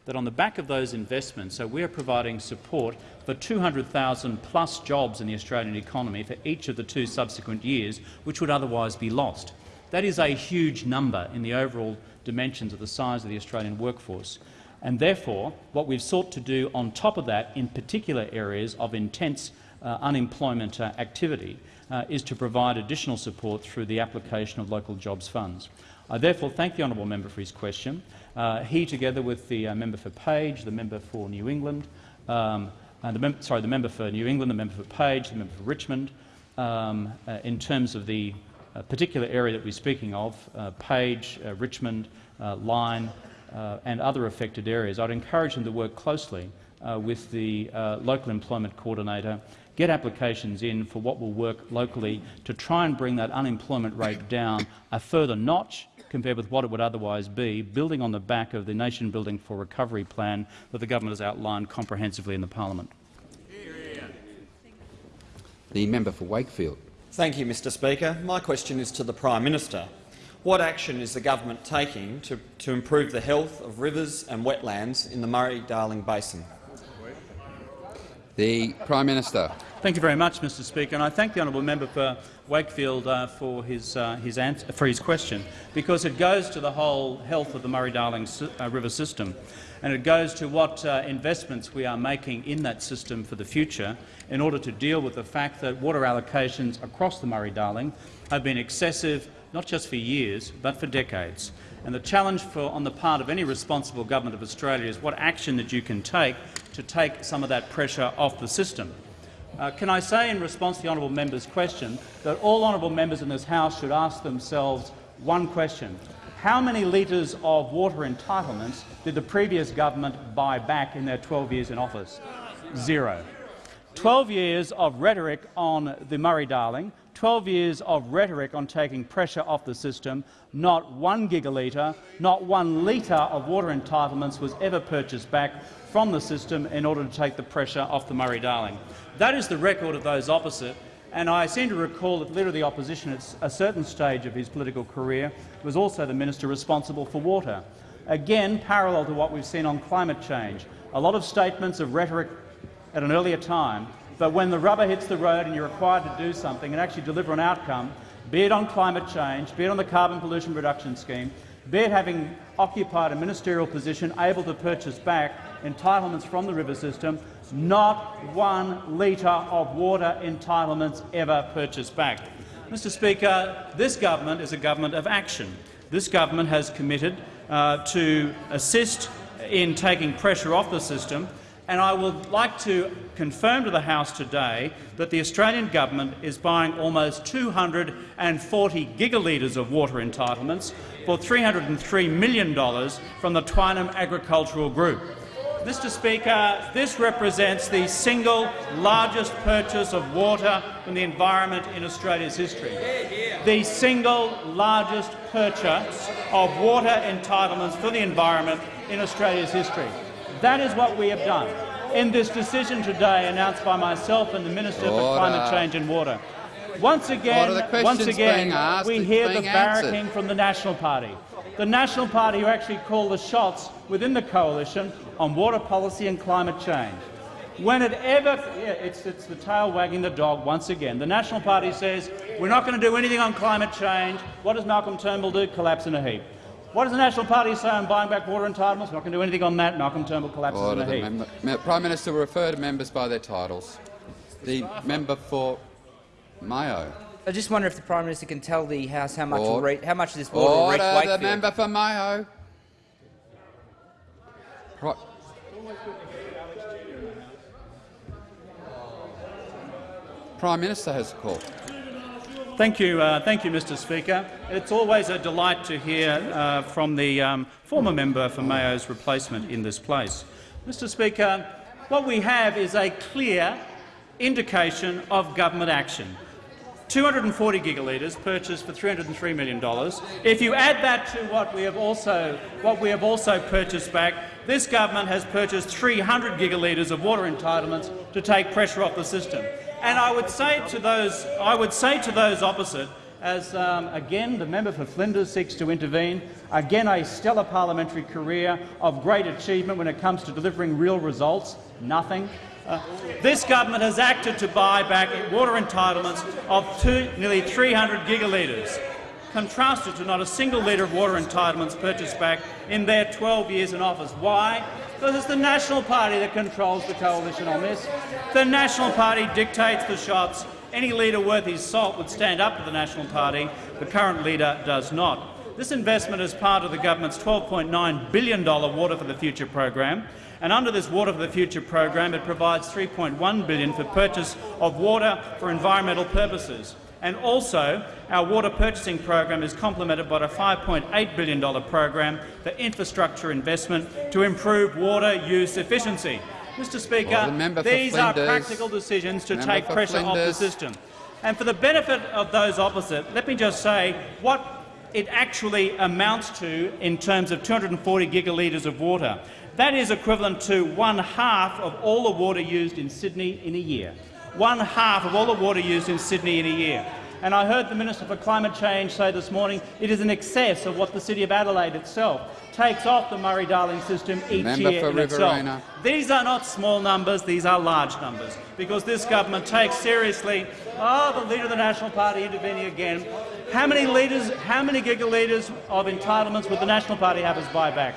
S4: that on the back of those investments, so we are providing support for 200,000 plus jobs in the Australian economy for each of the two subsequent years, which would otherwise be lost. That is a huge number in the overall dimensions of the size of the Australian workforce. And therefore, what we've sought to do on top of that, in particular areas of intense uh, unemployment uh, activity, uh, is to provide additional support through the application of local jobs funds. I therefore thank the honourable member for his question. Uh, he, together with the uh, member for Page, the member for New England, um, and the, sorry, the member for New England, the member for Page, the member for Richmond, um, in terms of the particular area that we're speaking of, uh, Page, uh, Richmond, Lyne, and other affected areas, I'd encourage them to work closely with the local employment coordinator get applications in for what will work locally to try and bring that unemployment rate down a further notch compared with what it would otherwise be, building on the back of the Nation Building for Recovery plan that the government has outlined comprehensively in the parliament.
S2: The member for Wakefield.
S25: Thank you, Mr Speaker. My question is to the Prime Minister. What action is the government taking to, to improve the health of rivers and wetlands in the Murray-Darling Basin?
S2: The Prime Minister.
S4: Thank you very much, Mr Speaker, and I thank the honourable member for Wakefield uh, for, his, uh, his answer, for his question, because it goes to the whole health of the Murray-Darling uh, River system, and it goes to what uh, investments we are making in that system for the future in order to deal with the fact that water allocations across the Murray-Darling have been excessive not just for years but for decades. And the challenge for, on the part of any responsible government of Australia is what action that you can take to take some of that pressure off the system. Uh, can I say in response to the honourable member's question that all honourable members in this House should ask themselves one question. How many litres of water entitlements did the previous government buy back in their 12 years in office? Zero. 12 years of rhetoric on the Murray-Darling, 12 years of rhetoric on taking pressure off the system, not one gigalitre, not one litre of water entitlements was ever purchased back from the system in order to take the pressure off the Murray-Darling. That is the record of those opposite, and I seem to recall that Leader of the Opposition at a certain stage of his political career was also the minister responsible for water. Again, parallel to what we've seen on climate change. A lot of statements of rhetoric at an earlier time, but when the rubber hits the road and you're required to do something and actually deliver an outcome, be it on climate change, be it on the carbon pollution reduction scheme, be it having occupied a ministerial position able to purchase back entitlements from the river system, not one litre of water entitlements ever purchased back. Mr Speaker, this government is a government of action. This government has committed uh, to assist in taking pressure off the system, and I would like to confirm to the House today that the Australian government is buying almost 240 gigalitres of water entitlements for $303 million from the Twynam Agricultural Group. Mr Speaker, this represents the single largest purchase of water from the environment in Australia's history. The single largest purchase of water entitlements for the environment in Australia's history. That is what we have done in this decision today announced by myself and the Minister Order. for Climate Change and Water. Once again, once again we hear the barracking answered. from the National Party. The National Party who actually call the shots within the coalition on water policy and climate change. When it ever, yeah, it's, it's the tail wagging the dog once again. The National Party says we're not going to do anything on climate change. What does Malcolm Turnbull do? Collapse in a heap. What does the National Party say on buying back water entitlements? We're not going to do anything on that. Malcolm Turnbull collapses Order in a heap.
S2: Prime Minister will refer to members by their titles. The member for Mayo.
S23: I just wonder if the Prime Minister can tell the House how much, will reach, how much this water will reach Wakefield.
S2: the member for Mayo. Prime Minister has a call.
S4: Thank you, uh, thank you, Mr. Speaker. It's always a delight to hear uh, from the um, former member for Mayo's replacement in this place. Mr. Speaker, what we have is a clear indication of government action. 240 gigalitres purchased for $303 million. If you add that to what we have also, what we have also purchased back, this government has purchased 300 gigalitres of water entitlements to take pressure off the system. And I would say to those, I would say to those opposite, as um, again the member for Flinders seeks to intervene, again a stellar parliamentary career of great achievement when it comes to delivering real results, nothing. Uh, this government has acted to buy back water entitlements of two, nearly 300 gigalitres, contrasted to not a single litre of water entitlements purchased back in their 12 years in office. Why? because it's the National Party that controls the coalition on this. The National Party dictates the shots. Any leader worth his salt would stand up to the National Party. The current leader does not. This investment is part of the government's $12.9 billion Water for the Future program, and under this Water for the Future program it provides 3.1 billion for purchase of water for environmental purposes. And also, our water purchasing program is complemented by a $5.8 billion program for infrastructure investment to improve water use efficiency. Mr Speaker,
S2: Well, the
S4: these are practical decisions to take pressure off the system. And for the benefit of those opposite, let me just say what it actually amounts to in terms of 240 gigalitres of water. That is equivalent to one half of all the water used in Sydney in a year. One half of all the water used in Sydney in a year. And I heard the Minister for Climate Change say this morning it is in excess of what the City of Adelaide itself takes off the Murray-Darling system each
S2: Member
S4: year
S2: for
S4: in itself.
S2: Riverina.
S4: These are not small numbers, these are large numbers, because this government takes seriously oh, the Leader of the National Party intervening again. How many litres, how many gigalitres of entitlements would the National Party have as buyback?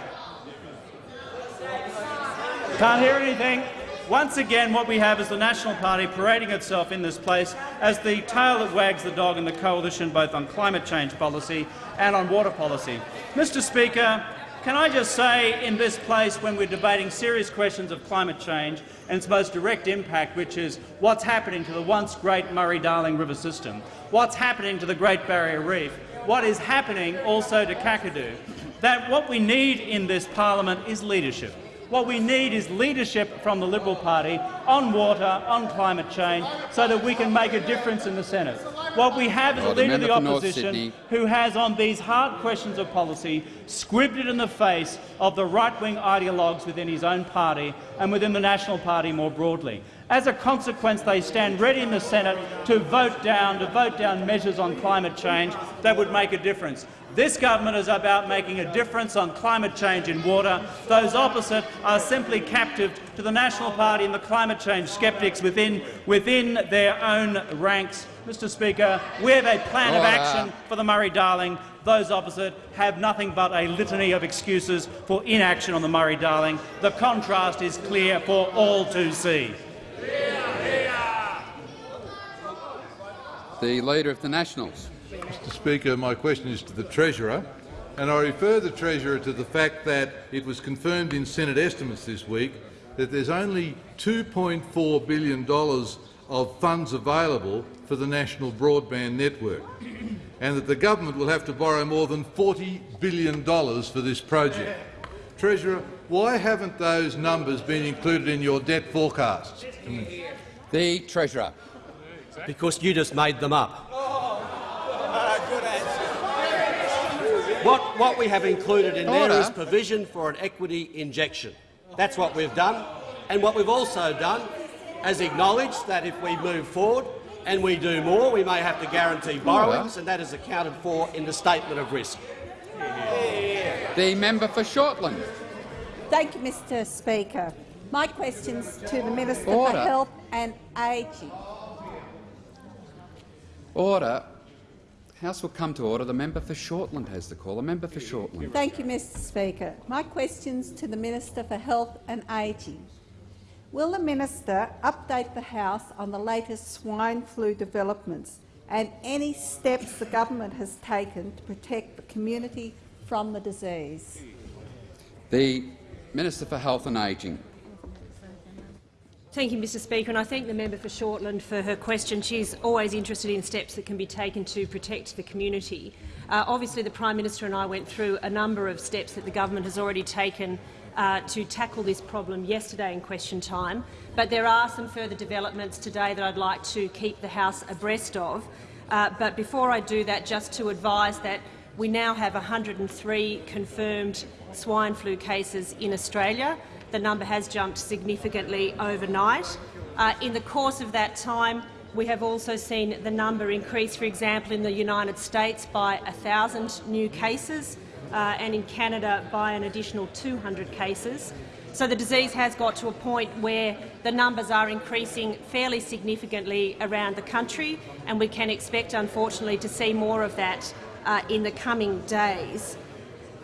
S4: Can't hear anything. Once again, what we have is the National Party parading itself in this place as the tail that wags the dog in the coalition both on climate change policy and on water policy. Mr Speaker, can I just say in this place when we're debating serious questions of climate change and its most direct impact, which is what's happening to the once great Murray-Darling River system, what's happening to the Great Barrier Reef, what is happening also to Kakadu, that what we need in this parliament is leadership. What we need is leadership from the Liberal Party on water, on climate change, so that we can make a difference in the Senate. What we have is a leader of the
S2: member for North
S4: opposition who has, on these hard questions of policy, squibbed it in the face of the right-wing ideologues within his own party and within the National Party more broadly. As a consequence, they stand ready in the Senate to vote down, to vote down measures on climate change that would make a difference. This government is about making a difference on climate change in water. Those opposite are simply captive to the National Party and the climate change sceptics within, within their own ranks. Mr Speaker, we have a plan of action for the Murray-Darling. Those opposite have nothing but a litany of excuses for inaction on the Murray-Darling. The contrast is clear for all to see.
S2: The Leader of the Nationals.
S26: Mr Speaker, my question is to the Treasurer, and I refer the Treasurer to the fact that it was confirmed in Senate estimates this week that there's only $2.4 billion of funds available for the national broadband network, and that the government will have to borrow more than $40 billion for this project. Treasurer, why haven't those numbers been included in your debt forecasts?
S2: The Treasurer.
S8: Because you just made them up. Oh. Ah, what, what we have included in there
S2: Order.
S8: is provision for an equity injection. That's what we've done. And what we've also done is acknowledged that if we move forward and we do more, we may have to guarantee borrowings, and that is accounted for in the statement of risk.
S2: The member for Shortland.
S27: Thank you, Mr Speaker. My question's to the Minister
S2: Order.
S27: for Health and Ageing.
S2: Order. House will come to order. The member for Shortland has the call. The member for Shortland.
S27: Thank you, Mr Speaker. My question's to the Minister for Health and Ageing. Will the minister update the House on the latest swine flu developments and any steps the government has taken to protect the community from the disease?
S2: The Minister for Health and Ageing.
S28: Thank you, Mr Speaker, and I thank the member for Shortland for her question. She's always interested in steps that can be taken to protect the community. Uh, obviously, the Prime Minister and I went through a number of steps that the government has already taken uh, to tackle this problem yesterday in question time, but there are some further developments today that I'd like to keep the House abreast of. Uh, but before I do that, just to advise that we now have 103 confirmed swine flu cases in Australia. The number has jumped significantly overnight. Uh, in the course of that time, we have also seen the number increase, for example, in the United States by 1,000 new cases uh, and in Canada by an additional 200 cases. So the disease has got to a point where the numbers are increasing fairly significantly around the country, and we can expect, unfortunately, to see more of that uh, in the coming days.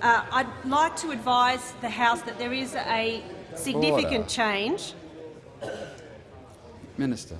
S28: Uh, I'd like to advise the House that there is a significant
S2: Order.
S28: change.
S2: Minister.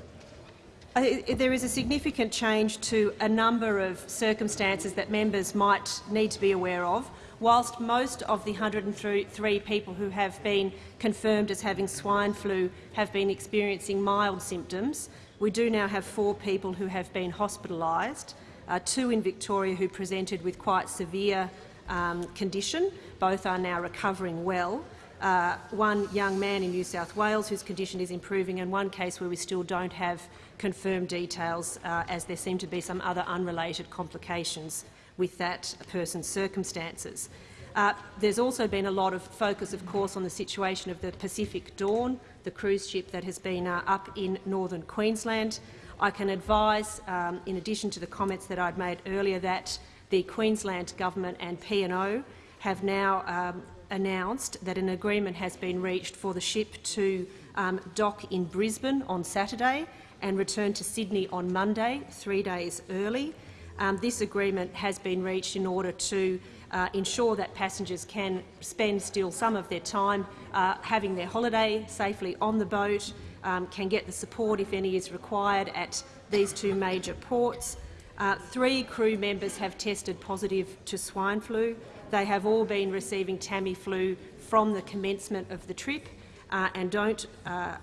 S28: I- There is a significant change to a number of circumstances that members might need to be aware of. Whilst most of the 103 people who have been confirmed as having swine flu have been experiencing mild symptoms, we do now have four people who have been hospitalised, uh, two in Victoria who presented with quite severe um, condition. Both are now recovering well. Uh, one young man in New South Wales whose condition is improving, and one case where we still don't have confirmed details, uh, as there seem to be some other unrelated complications with that person's circumstances. Uh, there's also been a lot of focus, of course, on the situation of the Pacific Dawn, the cruise ship that has been uh, up in northern Queensland. I can advise, um, in addition to the comments that I'd made earlier, that the Queensland Government and P&O have now um, announced that an agreement has been reached for the ship to um, dock in Brisbane on Saturday and return to Sydney on Monday, three days early. Um, this agreement has been reached in order to uh, ensure that passengers can spend still some of their time uh, having their holiday safely on the boat, um, can get the support, if any is required, at these two major ports. Uh, three crew members have tested positive to swine flu. They have all been receiving Tamiflu from the commencement of the trip uh, and don't uh,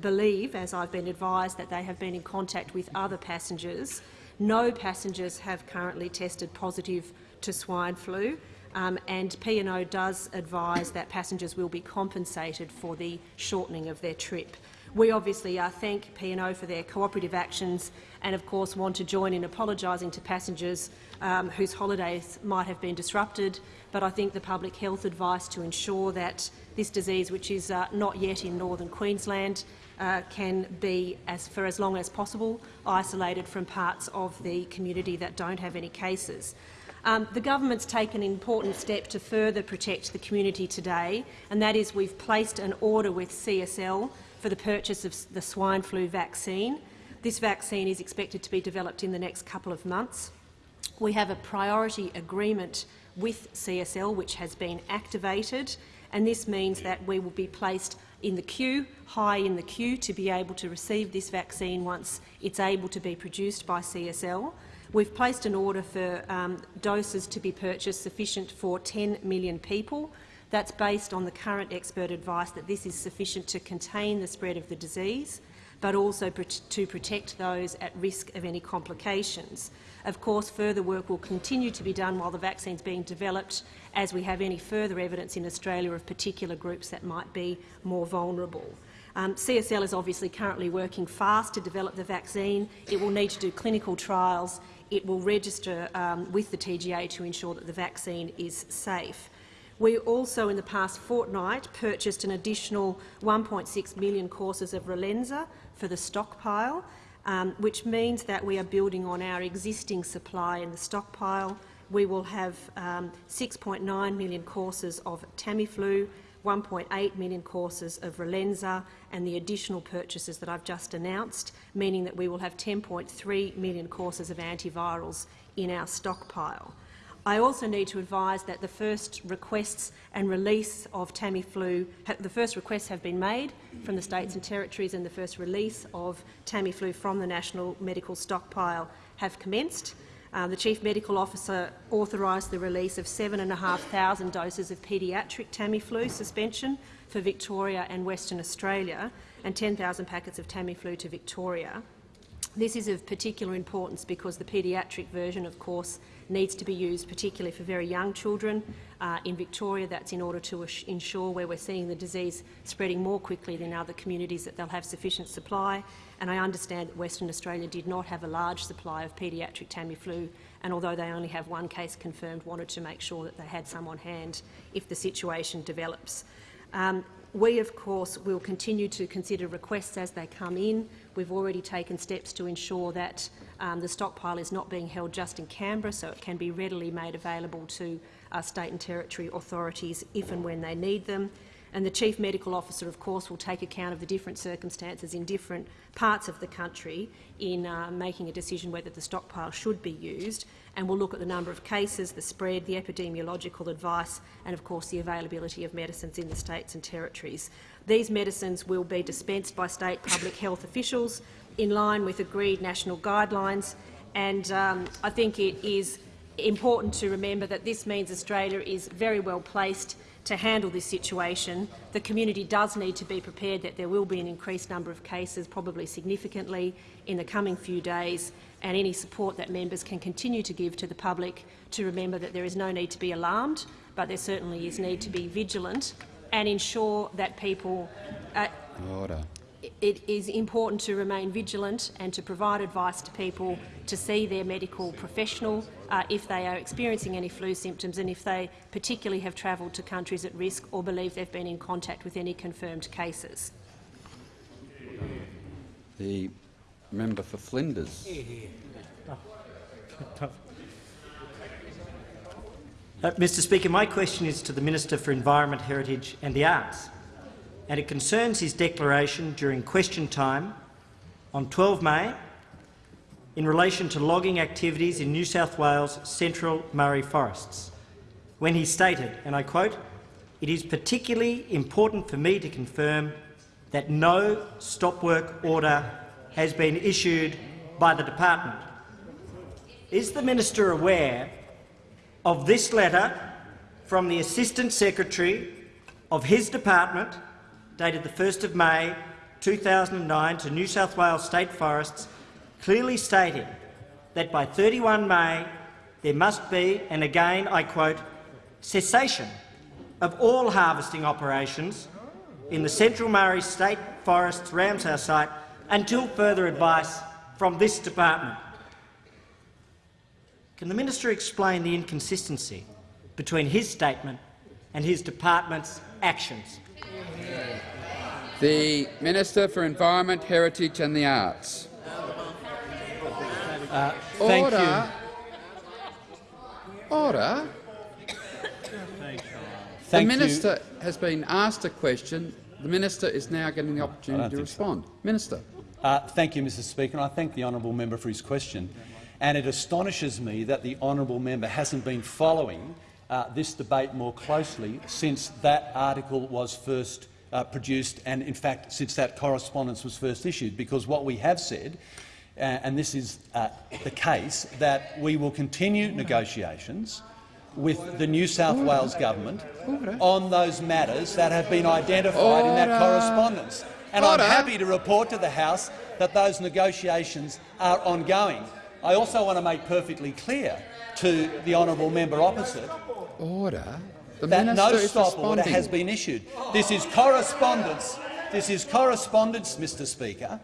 S28: believe, as I've been advised, that they have been in contact with other passengers. No passengers have currently tested positive to swine flu, um, and P&O does advise that passengers will be compensated for the shortening of their trip. We obviously uh, thank P&O for their cooperative actions and, of course, want to join in apologising to passengers um, whose holidays might have been disrupted. But I think the public health advice to ensure that this disease, which is uh, not yet in northern Queensland, uh, can be, as for as long as possible, isolated from parts of the community that don't have any cases. Um, the government's taken an important step to further protect the community today, and that is we've placed an order with CSL for the purchase of the swine flu vaccine. This vaccine is expected to be developed in the next couple of months. We have a priority agreement with CSL which has been activated, and this means that we will be placed in the queue, high in the queue, to be able to receive this vaccine once it's able to be produced by CSL. We've placed an order for um, doses to be purchased sufficient for 10 million people. That's based on the current expert advice that this is sufficient to contain the spread of the disease, but also to protect those at risk of any complications. Of course, further work will continue to be done while the vaccine is being developed, as we have any further evidence in Australia of particular groups that might be more vulnerable. Um, CSL is obviously currently working fast to develop the vaccine. It will need to do clinical trials. It will register um, with the TGA to ensure that the vaccine is safe. We also, in the past fortnight, purchased an additional 1.6 million courses of Relenza for the stockpile, um, which means that we are building on our existing supply in the stockpile. We will have um, 6.9 million courses of Tamiflu, 1.8 million courses of Relenza and the additional purchases that I've just announced, meaning that we will have 10.3 million courses of antivirals in our stockpile. I also need to advise that the first requests and release of Tamiflu, the first requests have been made from the states and territories and the first release of Tamiflu from the National Medical Stockpile have commenced. Uh, the Chief Medical Officer authorised the release of 7,500 doses of paediatric Tamiflu suspension for Victoria and Western Australia and 10,000 packets of Tamiflu to Victoria. This is of particular importance because the paediatric version, of course, needs to be used particularly for very young children. Uh, in Victoria, that's in order to ensure where we're seeing the disease spreading more quickly than other communities that they'll have sufficient supply. And I understand that Western Australia did not have a large supply of paediatric Tamiflu, and although they only have one case confirmed, wanted to make sure that they had some on hand if the situation develops. Um, we, of course, will continue to consider requests as they come in. We've already taken steps to ensure that um, the stockpile is not being held just in Canberra, so it can be readily made available to uh, state and territory authorities if and when they need them. And the Chief Medical Officer, of course, will take account of the different circumstances in different parts of the country in uh, making a decision whether the stockpile should be used, and we'll look at the number of cases, the spread, the epidemiological advice and, of course, the availability of medicines in the states and territories. These medicines will be dispensed by state public health officials in line with agreed national guidelines. And um, I think it is important to remember that this means Australia is very well placed to handle this situation. The community does need to be prepared that there will be an increased number of cases, probably significantly, in the coming few days, and any support that members can continue to give to the public to remember that there is no need to be alarmed, but there certainly is need to be vigilant and ensure that people uh,
S2: Order
S28: it is important to remain vigilant and to provide advice to people to see their medical professional uh, if they are experiencing any flu symptoms and if they particularly have travelled to countries at risk or believe they've been in contact with any confirmed cases.
S2: The member for Flinders.
S29: Uh, Mr Speaker, my question is to the Minister for Environment, Heritage and the Arts and it concerns his declaration during question time on 12 May in relation to logging activities in New South Wales' central Murray forests, when he stated, and I quote, it is particularly important for me to confirm that no stop work order has been issued by the department. Is the minister aware of this letter from the Assistant Secretary of his department dated the 1st of May 2009 to New South Wales State Forests clearly stating that by 31 May there must be, and again I quote, cessation of all harvesting operations in the Central Murray State Forests Ramsar site until further advice from this department. Can the minister explain the inconsistency between his statement and his department's actions?
S2: The Minister for Environment, Heritage and the Arts.
S19: Uh, thank
S2: Order.
S19: you.
S2: Order. The
S19: you.
S2: minister has been asked a question. The minister is now getting the opportunity to
S19: think so.
S2: respond. Minister.
S19: Uh, thank you, Mr Speaker. And I thank the honourable member for his question. And it astonishes me that the honourable member hasn't been following uh, this debate more closely since that article was first uh, produced and, in fact, since that correspondence was first issued, because what we have said, uh, and this is uh, the case, that we will continue negotiations with the New South Wales government on those matters that have been identified in that correspondence. And. I'm happy to report to the House that those negotiations are ongoing. I also want to make perfectly clear to the honourable member opposite
S2: Order. The
S19: that
S2: minister
S19: no stop order has been issued. This is correspondence. This is correspondence, Mr. Speaker,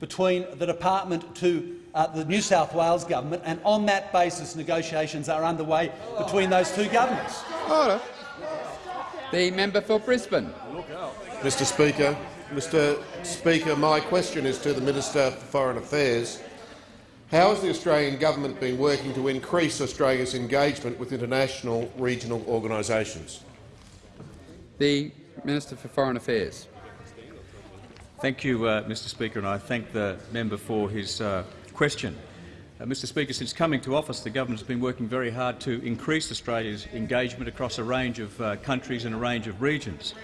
S19: between the department to uh, the New South Wales government, and on that basis, negotiations are underway between those two governments.
S2: Order. The member for Brisbane.
S26: Mr Speaker, Mr Speaker, my question is to the Minister for Foreign Affairs. How has the Australian government been working to increase Australia's engagement with international regional organisations?
S2: The Minister for Foreign Affairs.
S4: Thank you, uh, Mr Speaker, and I thank the member for his uh, question. Uh, Mr Speaker, since coming to office, the government has been working very hard to increase Australia's engagement across a range of uh, countries and a range of regions.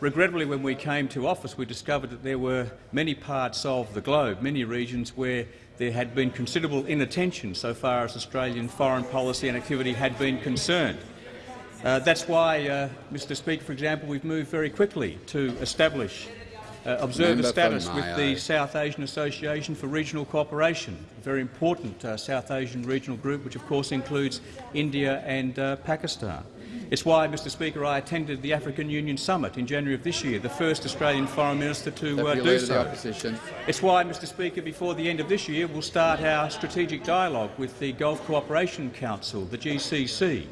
S4: Regrettably, when we came to office, we discovered that there were many parts of the globe, many regions where there had been considerable inattention so far as Australian foreign policy and activity had been concerned. Uh, that's why, uh, Mr Speaker, for example, we've moved very quickly to establish uh, observer
S2: Member
S4: status with the South Asian Association for Regional Cooperation, a very important uh, South Asian regional group, which of course includes India and uh, Pakistan. It's why, Mr Speaker, I attended the African Union Summit in January of this year, the first Australian Foreign Minister to uh, do
S2: Leader of the
S4: so. It's why, Mr Speaker, before the end of this year, we'll start our strategic dialogue with the Gulf Cooperation Council, the GCC,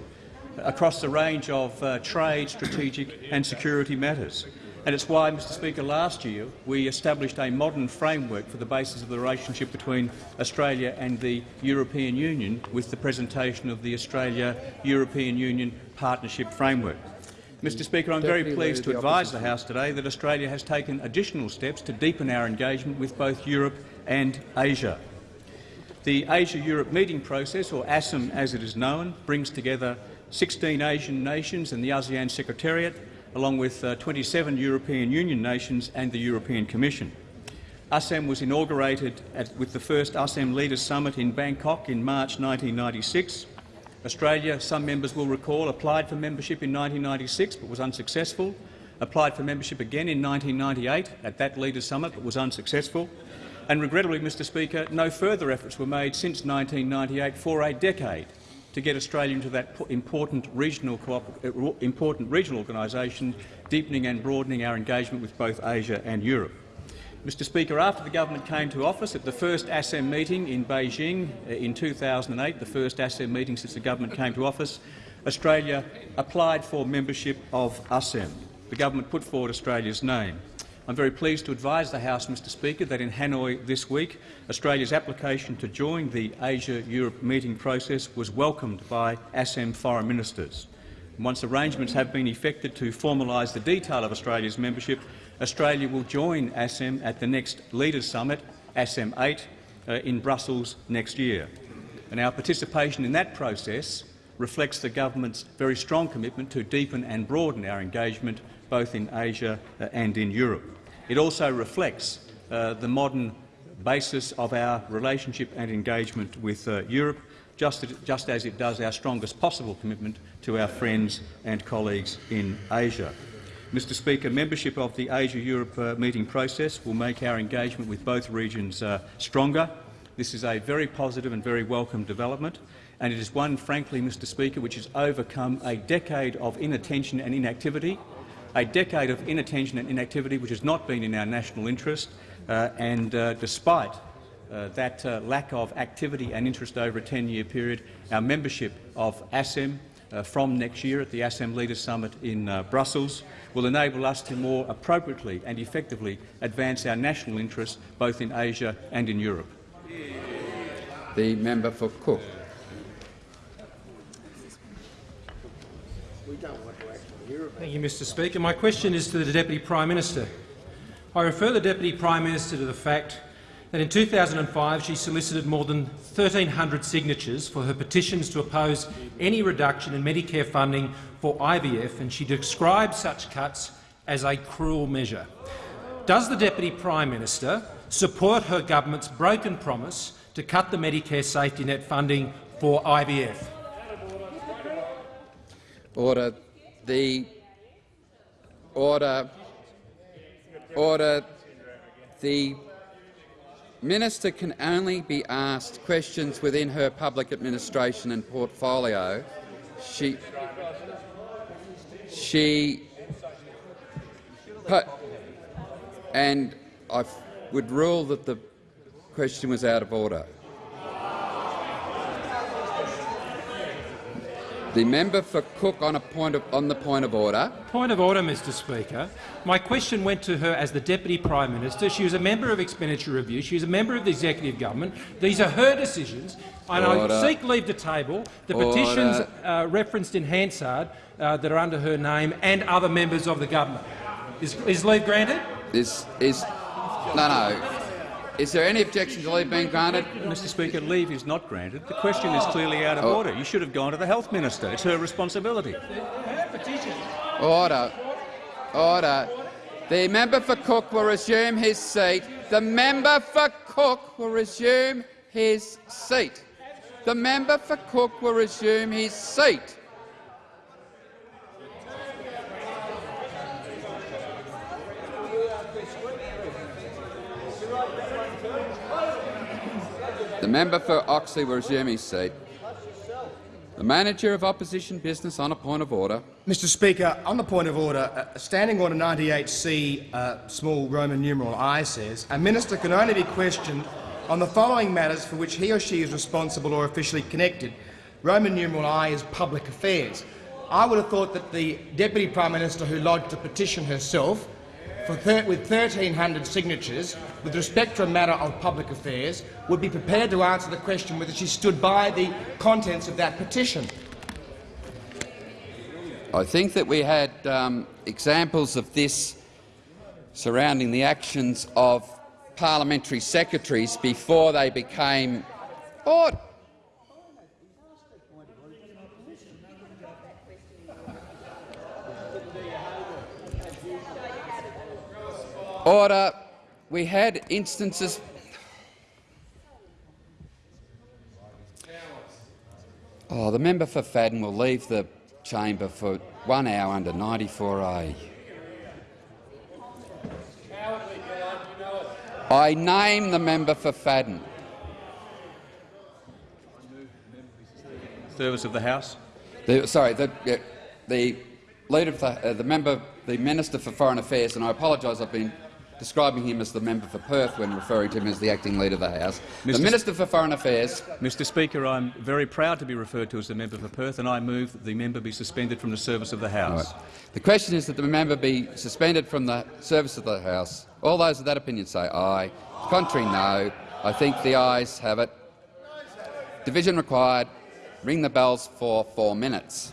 S4: across the range of uh, trade, strategic and security matters. And it's why, Mr Speaker, last year we established a modern framework for the basis of the relationship between Australia and the European Union with the presentation of the Australia-European Union Partnership Framework. Mr Speaker, I'm very pleased to
S2: Leader of the
S4: advise the House today that Australia has taken additional steps to deepen our engagement with both Europe and Asia. The Asia-Europe meeting process, or ASEM as it is known, brings together 16 Asian nations and the ASEAN Secretariat, along with uh, 27 European Union nations and the European Commission. ASEM was inaugurated at, with the first ASEM Leaders Summit in Bangkok in March 1996. Australia, some members will recall, applied for membership in 1996 but was unsuccessful, applied for membership again in 1998 at that Leaders Summit but was unsuccessful, and regrettably, Mr Speaker, no further efforts were made since 1998 for a decade to get Australia into that important regional, important regional organisation, deepening and broadening our engagement with both Asia and Europe. Mr Speaker, after the government came to office at the first ASEM meeting in Beijing uh, in 2008, the first ASEM meeting since the government came to office, Australia applied for membership of ASEM. The government put forward Australia's name. I'm very pleased to advise the House, Mr Speaker, that in Hanoi this week, Australia's application to join the Asia-Europe meeting process was welcomed by ASEM foreign ministers. Once arrangements have been effected to formalise the detail of Australia's membership, Australia will join ASEM at the next Leaders Summit, ASEM 8, uh, in Brussels next year. And our participation in that process reflects the government's very strong commitment to deepen and broaden our engagement both in Asia uh, and in Europe. It also reflects uh, the modern basis of our relationship and engagement with uh, Europe, just, just as it does our strongest possible commitment to our friends and colleagues in Asia. Mr Speaker, membership of the Asia-Europe uh, meeting process will make our engagement with both regions uh, stronger. This is a very positive and very welcome development, and it is one, frankly, Mr Speaker, which has overcome a decade of inattention and inactivity, a decade of inattention and inactivity which has not been in our national interest, uh, and uh, despite uh, that uh, lack of activity and interest over a 10-year period, our membership of ASEM uh, from next year at the ASEM Leaders Summit in uh, Brussels will enable us to more appropriately and effectively advance our national interests both in Asia and in Europe.
S2: The member for Cook.
S30: Thank you, Mr Speaker. My question is to the Deputy Prime Minister. I refer the Deputy Prime Minister to the fact that in 2005 she solicited more than 1,300 signatures for her petitions to oppose any reduction in Medicare funding for IVF, and she described such cuts as a cruel measure. Does the Deputy Prime Minister support her government's broken promise to cut the Medicare safety net funding for IVF?
S2: Order. The order. Order. The Minister can only be asked questions within her public administration and portfolio. She, she, and I would rule that the question was out of order. The member for Cook on, a point of, on the point of order.
S30: Point of order, Mr Speaker. My question went to her as the Deputy Prime Minister. She was a member of Expenditure Review. She was a member of the Executive Government. These are her decisions. And
S2: order.
S30: I seek leave to table the
S2: order.
S30: petitions uh, referenced in Hansard uh, that are under her name and other members of the government. Is, is leave granted?
S2: Is, is, no, no. Is there any objection to leave being granted?
S30: Mr Speaker, leave is not granted. The question is clearly out of
S2: Oh.
S30: order. You should have gone to the Health Minister. It's her responsibility.
S2: Order. Order. The member for Cook will resume his seat. The member for Cook will resume his seat. The member for Cook will resume his seat. The member for Oxley will resume his seat. The manager of opposition business on a point of order.
S7: Mr Speaker, on the point of order, uh, Standing Order 98C, uh, small Roman numeral I says, a minister can only be questioned on the following matters for which he or she is responsible or officially connected. Roman numeral I is public affairs. I would have thought that the Deputy Prime Minister who lodged a petition herself with 1,300 signatures with respect to a matter of public affairs would be prepared to answer the question whether she stood by the contents of that petition.
S2: I think that we had um, examples of this surrounding the actions of parliamentary secretaries before they became order. Order. we had instances Oh, the member for Fadden will leave the chamber for one hour under 94A. I name the member for Fadden.
S4: Service of the House.
S2: The, sorry, the, the leader of the, uh, the member, the Minister for Foreign Affairs, and I apologise. I've been describing him as the member for Perth when referring to him as the acting leader of the House.
S4: Mr.
S2: The Minister for Foreign Affairs.
S4: Mr Speaker, I'm very proud to be referred to as the member for Perth, and I move that the member be suspended from the service of the House.
S2: Right. The question is that the member be suspended from the service of the House. All those of that opinion say aye. Contrary, no. I think the ayes have it. Division required. Ring the bells for four minutes.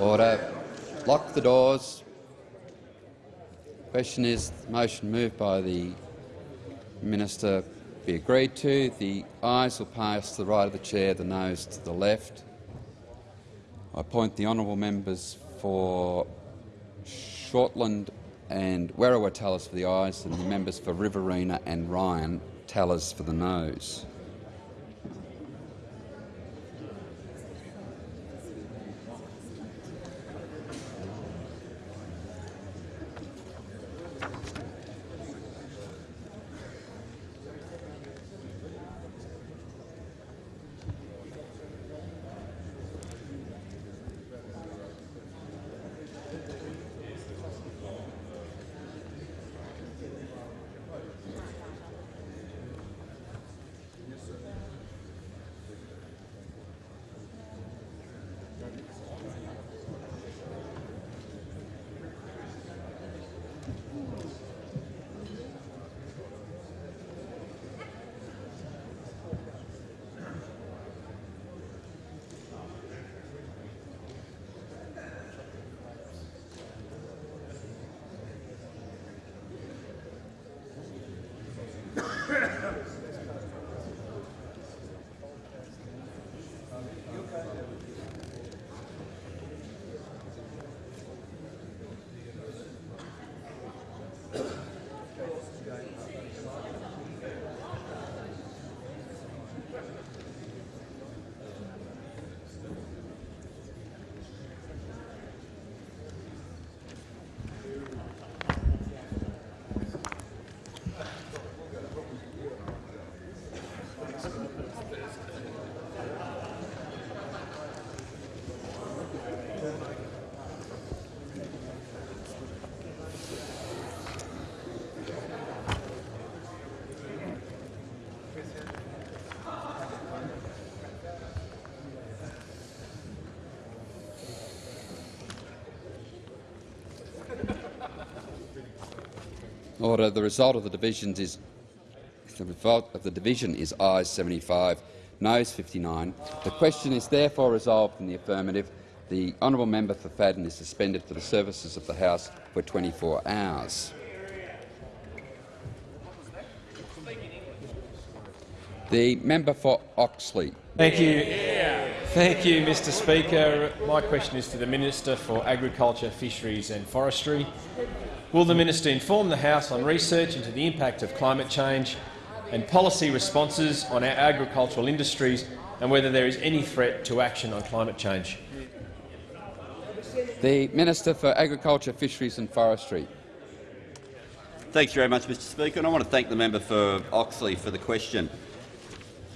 S2: Order. Lock the doors. Question is the motion moved by the minister be agreed to. The ayes will pass to the right of the chair, the noes to the left. I appoint the honourable members for Shortland and Werriwa tellers for the ayes and the members for Riverina and Ryan tellers for the noes. Order. The result of the divisions is the result of the division is ayes 75, noes 59. The question is therefore resolved in the affirmative. The honourable member for Fadden is suspended for the services of the House for 24 hours. The member for Oxley.
S31: Thank you. Thank you, Mr Speaker. My question is to the Minister for Agriculture, Fisheries and Forestry. Will the minister inform the House on research into the impact of climate change and policy responses on our agricultural industries and whether there is any threat to action on climate change?
S2: The Minister for Agriculture, Fisheries and Forestry.
S32: Thank you very much, Mr Speaker, and I want to thank the member for Oxley for the question.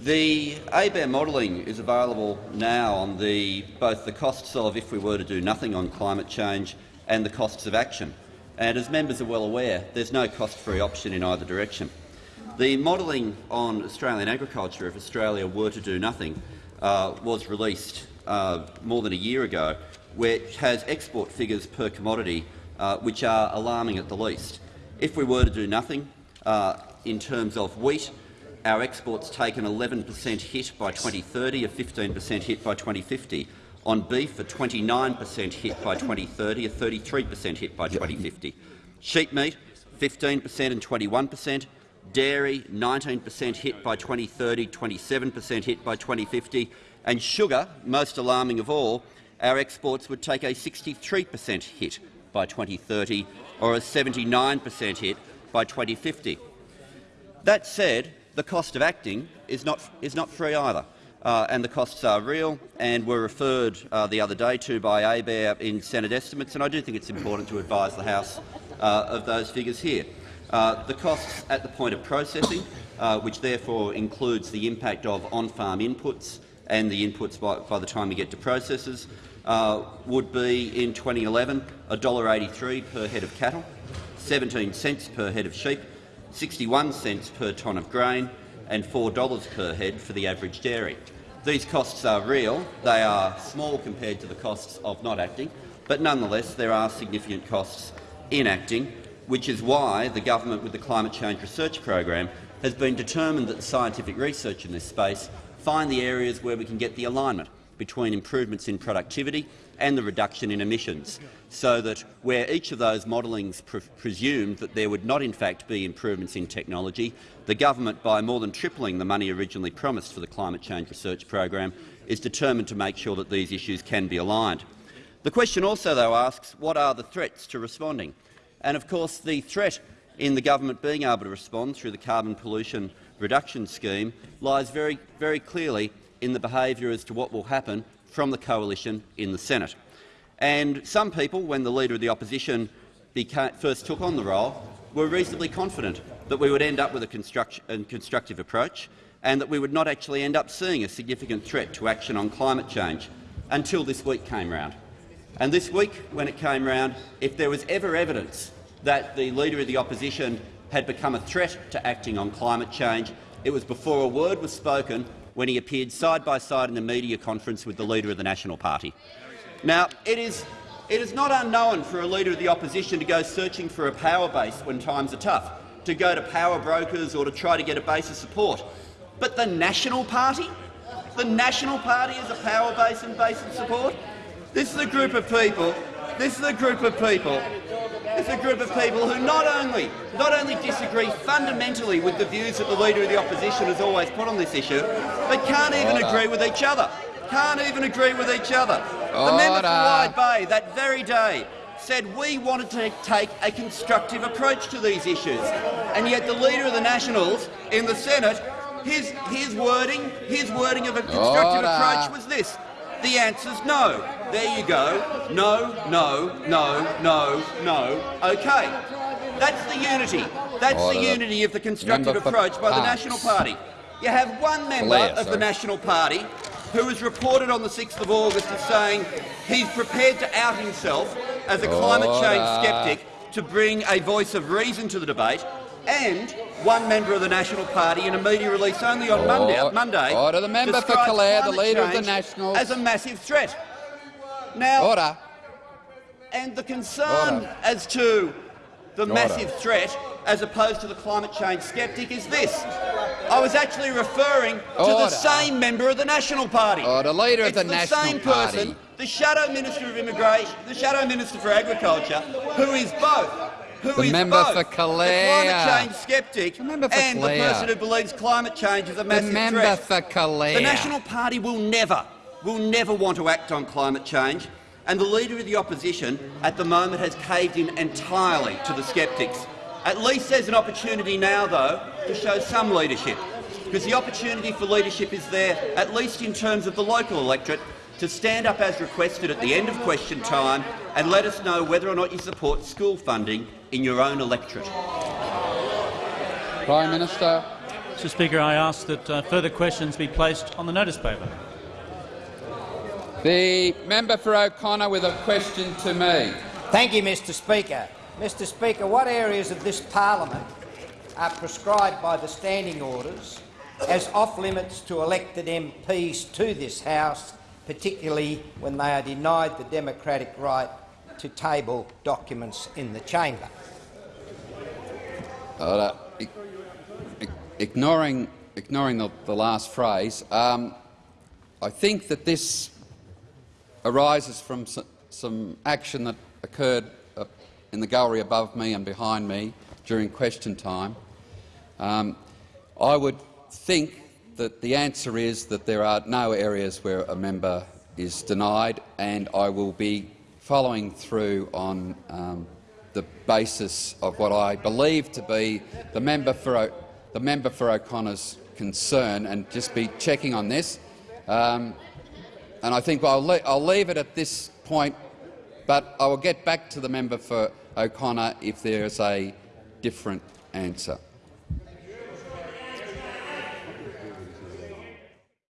S32: The ABARE modelling is available now on the, both the costs of if we were to do nothing on climate change and the costs of action. And as members are well aware, there's no cost-free option in either direction. The modelling on Australian agriculture, if Australia were to do nothing, uh, was released uh, more than a year ago, which has export figures per commodity uh, which are alarming at the least. If we were to do nothing uh, in terms of wheat, our exports take an 11 per cent hit by 2030, a 15 per cent hit by 2050. On beef, a 29 per cent hit by 2030, a 33 per cent hit by 2050. Sheep meat, 15 per cent and 21 per cent. Dairy, 19 per cent hit by 2030, 27 per cent hit by 2050. And sugar, most alarming of all, our exports would take a 63 per cent hit by 2030 or a 79 per cent hit by 2050. That said, the cost of acting is not, is not free either uh, and the costs are real and were referred uh, the other day to by ABARE in Senate estimates, and I do think it's important to advise the House uh, of those figures here. Uh, the costs at the point of processing, uh, which therefore includes the impact of on-farm inputs and the inputs by, by, the time you get to processors, uh, would be in 2011 $1.83 per head of cattle, 17 cents per head of sheep, 61 cents per tonne of grain, and $4 per head for the average dairy. These costs are real. They are small compared to the costs of not acting, but nonetheless there are significant costs in acting, which is why the government, with the Climate Change Research Program, has been determined that the scientific research in this space find the areas where we can get the alignment between improvements in productivity and the reduction in emissions, so that where each of those modellings pre presumed that there would not in fact be improvements in technology, the government, by more than tripling the money originally promised for the climate change research program, is determined to make sure that these issues can be aligned. The question also, though, asks what are the threats to responding? And of course, the threat in the government being able to respond through the carbon pollution reduction scheme lies very, very clearly in the behaviour as to what will happen from the coalition in the Senate. And some people, when the Leader of the Opposition first took on the role, were reasonably confident that we would end up with a constructive approach and that we would not actually end up seeing a significant threat to action on climate change until this week came round. And this week, when it came round, if there was ever evidence that the Leader of the Opposition had become a threat to acting on climate change, it was before a word was spoken when he appeared side by side in a media conference with the Leader of the National Party. Now, it is, it is not unknown for a Leader of the Opposition to go searching for a power base when times are tough, to go to power brokers or to try to get a base of support. But the National Party? The National Party is a power base and base of support? This is a group of people. This is a group of people. It's a group of people who not only not only disagree fundamentally with the views that the leader of the opposition has always put on this issue, but can't even agree with each other. Can't even agree with each other. The member for Wide Bay that very day said we wanted to take a constructive approach to these issues, and yet the leader of the Nationals in the Senate, his his wording, his wording of a constructive
S2: Order.
S32: approach was this: the answer's no. There you go. No, no, no, no, no. OK. That's the unity. That's the unity of the constructive approach by the National Party. You have one member of the. National Party who was reported on the 6th of August as saying he's prepared to out himself as a climate change sceptic to bring a voice of reason to the debate, and one member of the National Party in a media release only on Monday,
S2: Order.
S32: Monday
S2: Order. The member for Calare, the Leader of the
S32: change
S2: Nationals.
S32: as a massive threat. Now,
S2: Order.
S32: and the concern
S2: Order.
S32: as to the
S2: Order.
S32: massive threat as opposed to the climate change sceptic is this. I was actually referring to the same member of the National Party.
S2: Or the Leader of
S32: It's
S2: the
S32: the
S2: National
S32: same
S2: Party.
S32: person, the Shadow Minister of Immigration, the Shadow Minister for Agriculture, who is both. Who
S2: The
S32: is
S2: member
S32: both
S2: for Calare.
S32: the climate change
S2: member for
S32: and the person who believes climate change is a massive The
S2: member
S32: threat.
S2: for Calare.
S32: The National Party will never, will never want to act on climate change, and the Leader of the Opposition at the moment has caved in entirely to the sceptics. At least there's an opportunity now, though, to show some leadership, because the opportunity for leadership is there, at least in terms of the local electorate, to stand up as requested at the end of question time and let us know whether or not you support school funding in your own electorate.
S2: Prime Minister.
S33: Mr Speaker, I ask that uh, further questions be placed on the notice paper.
S2: The member for O'Connor with a question to me.
S34: Thank you, Mr Speaker. Mr Speaker, what areas of this parliament are prescribed by the standing orders as off-limits to elected MPs to this House, particularly when they are denied the democratic right to table documents in the chamber?
S2: Ignoring, ignoring the, the last phrase, um, I think that this arises from some action that occurred uh, in the gallery above me and behind me during question time. Um, I would think that the answer is that there are no areas where a member is denied, and I will be following through on um, the basis of what I believe to be the member for o the member for O'Connor's concern, and just be checking on this. Um, and I think I'll, le I'll leave it at this point, but I will get back to the member for O'Connor if there is a different answer.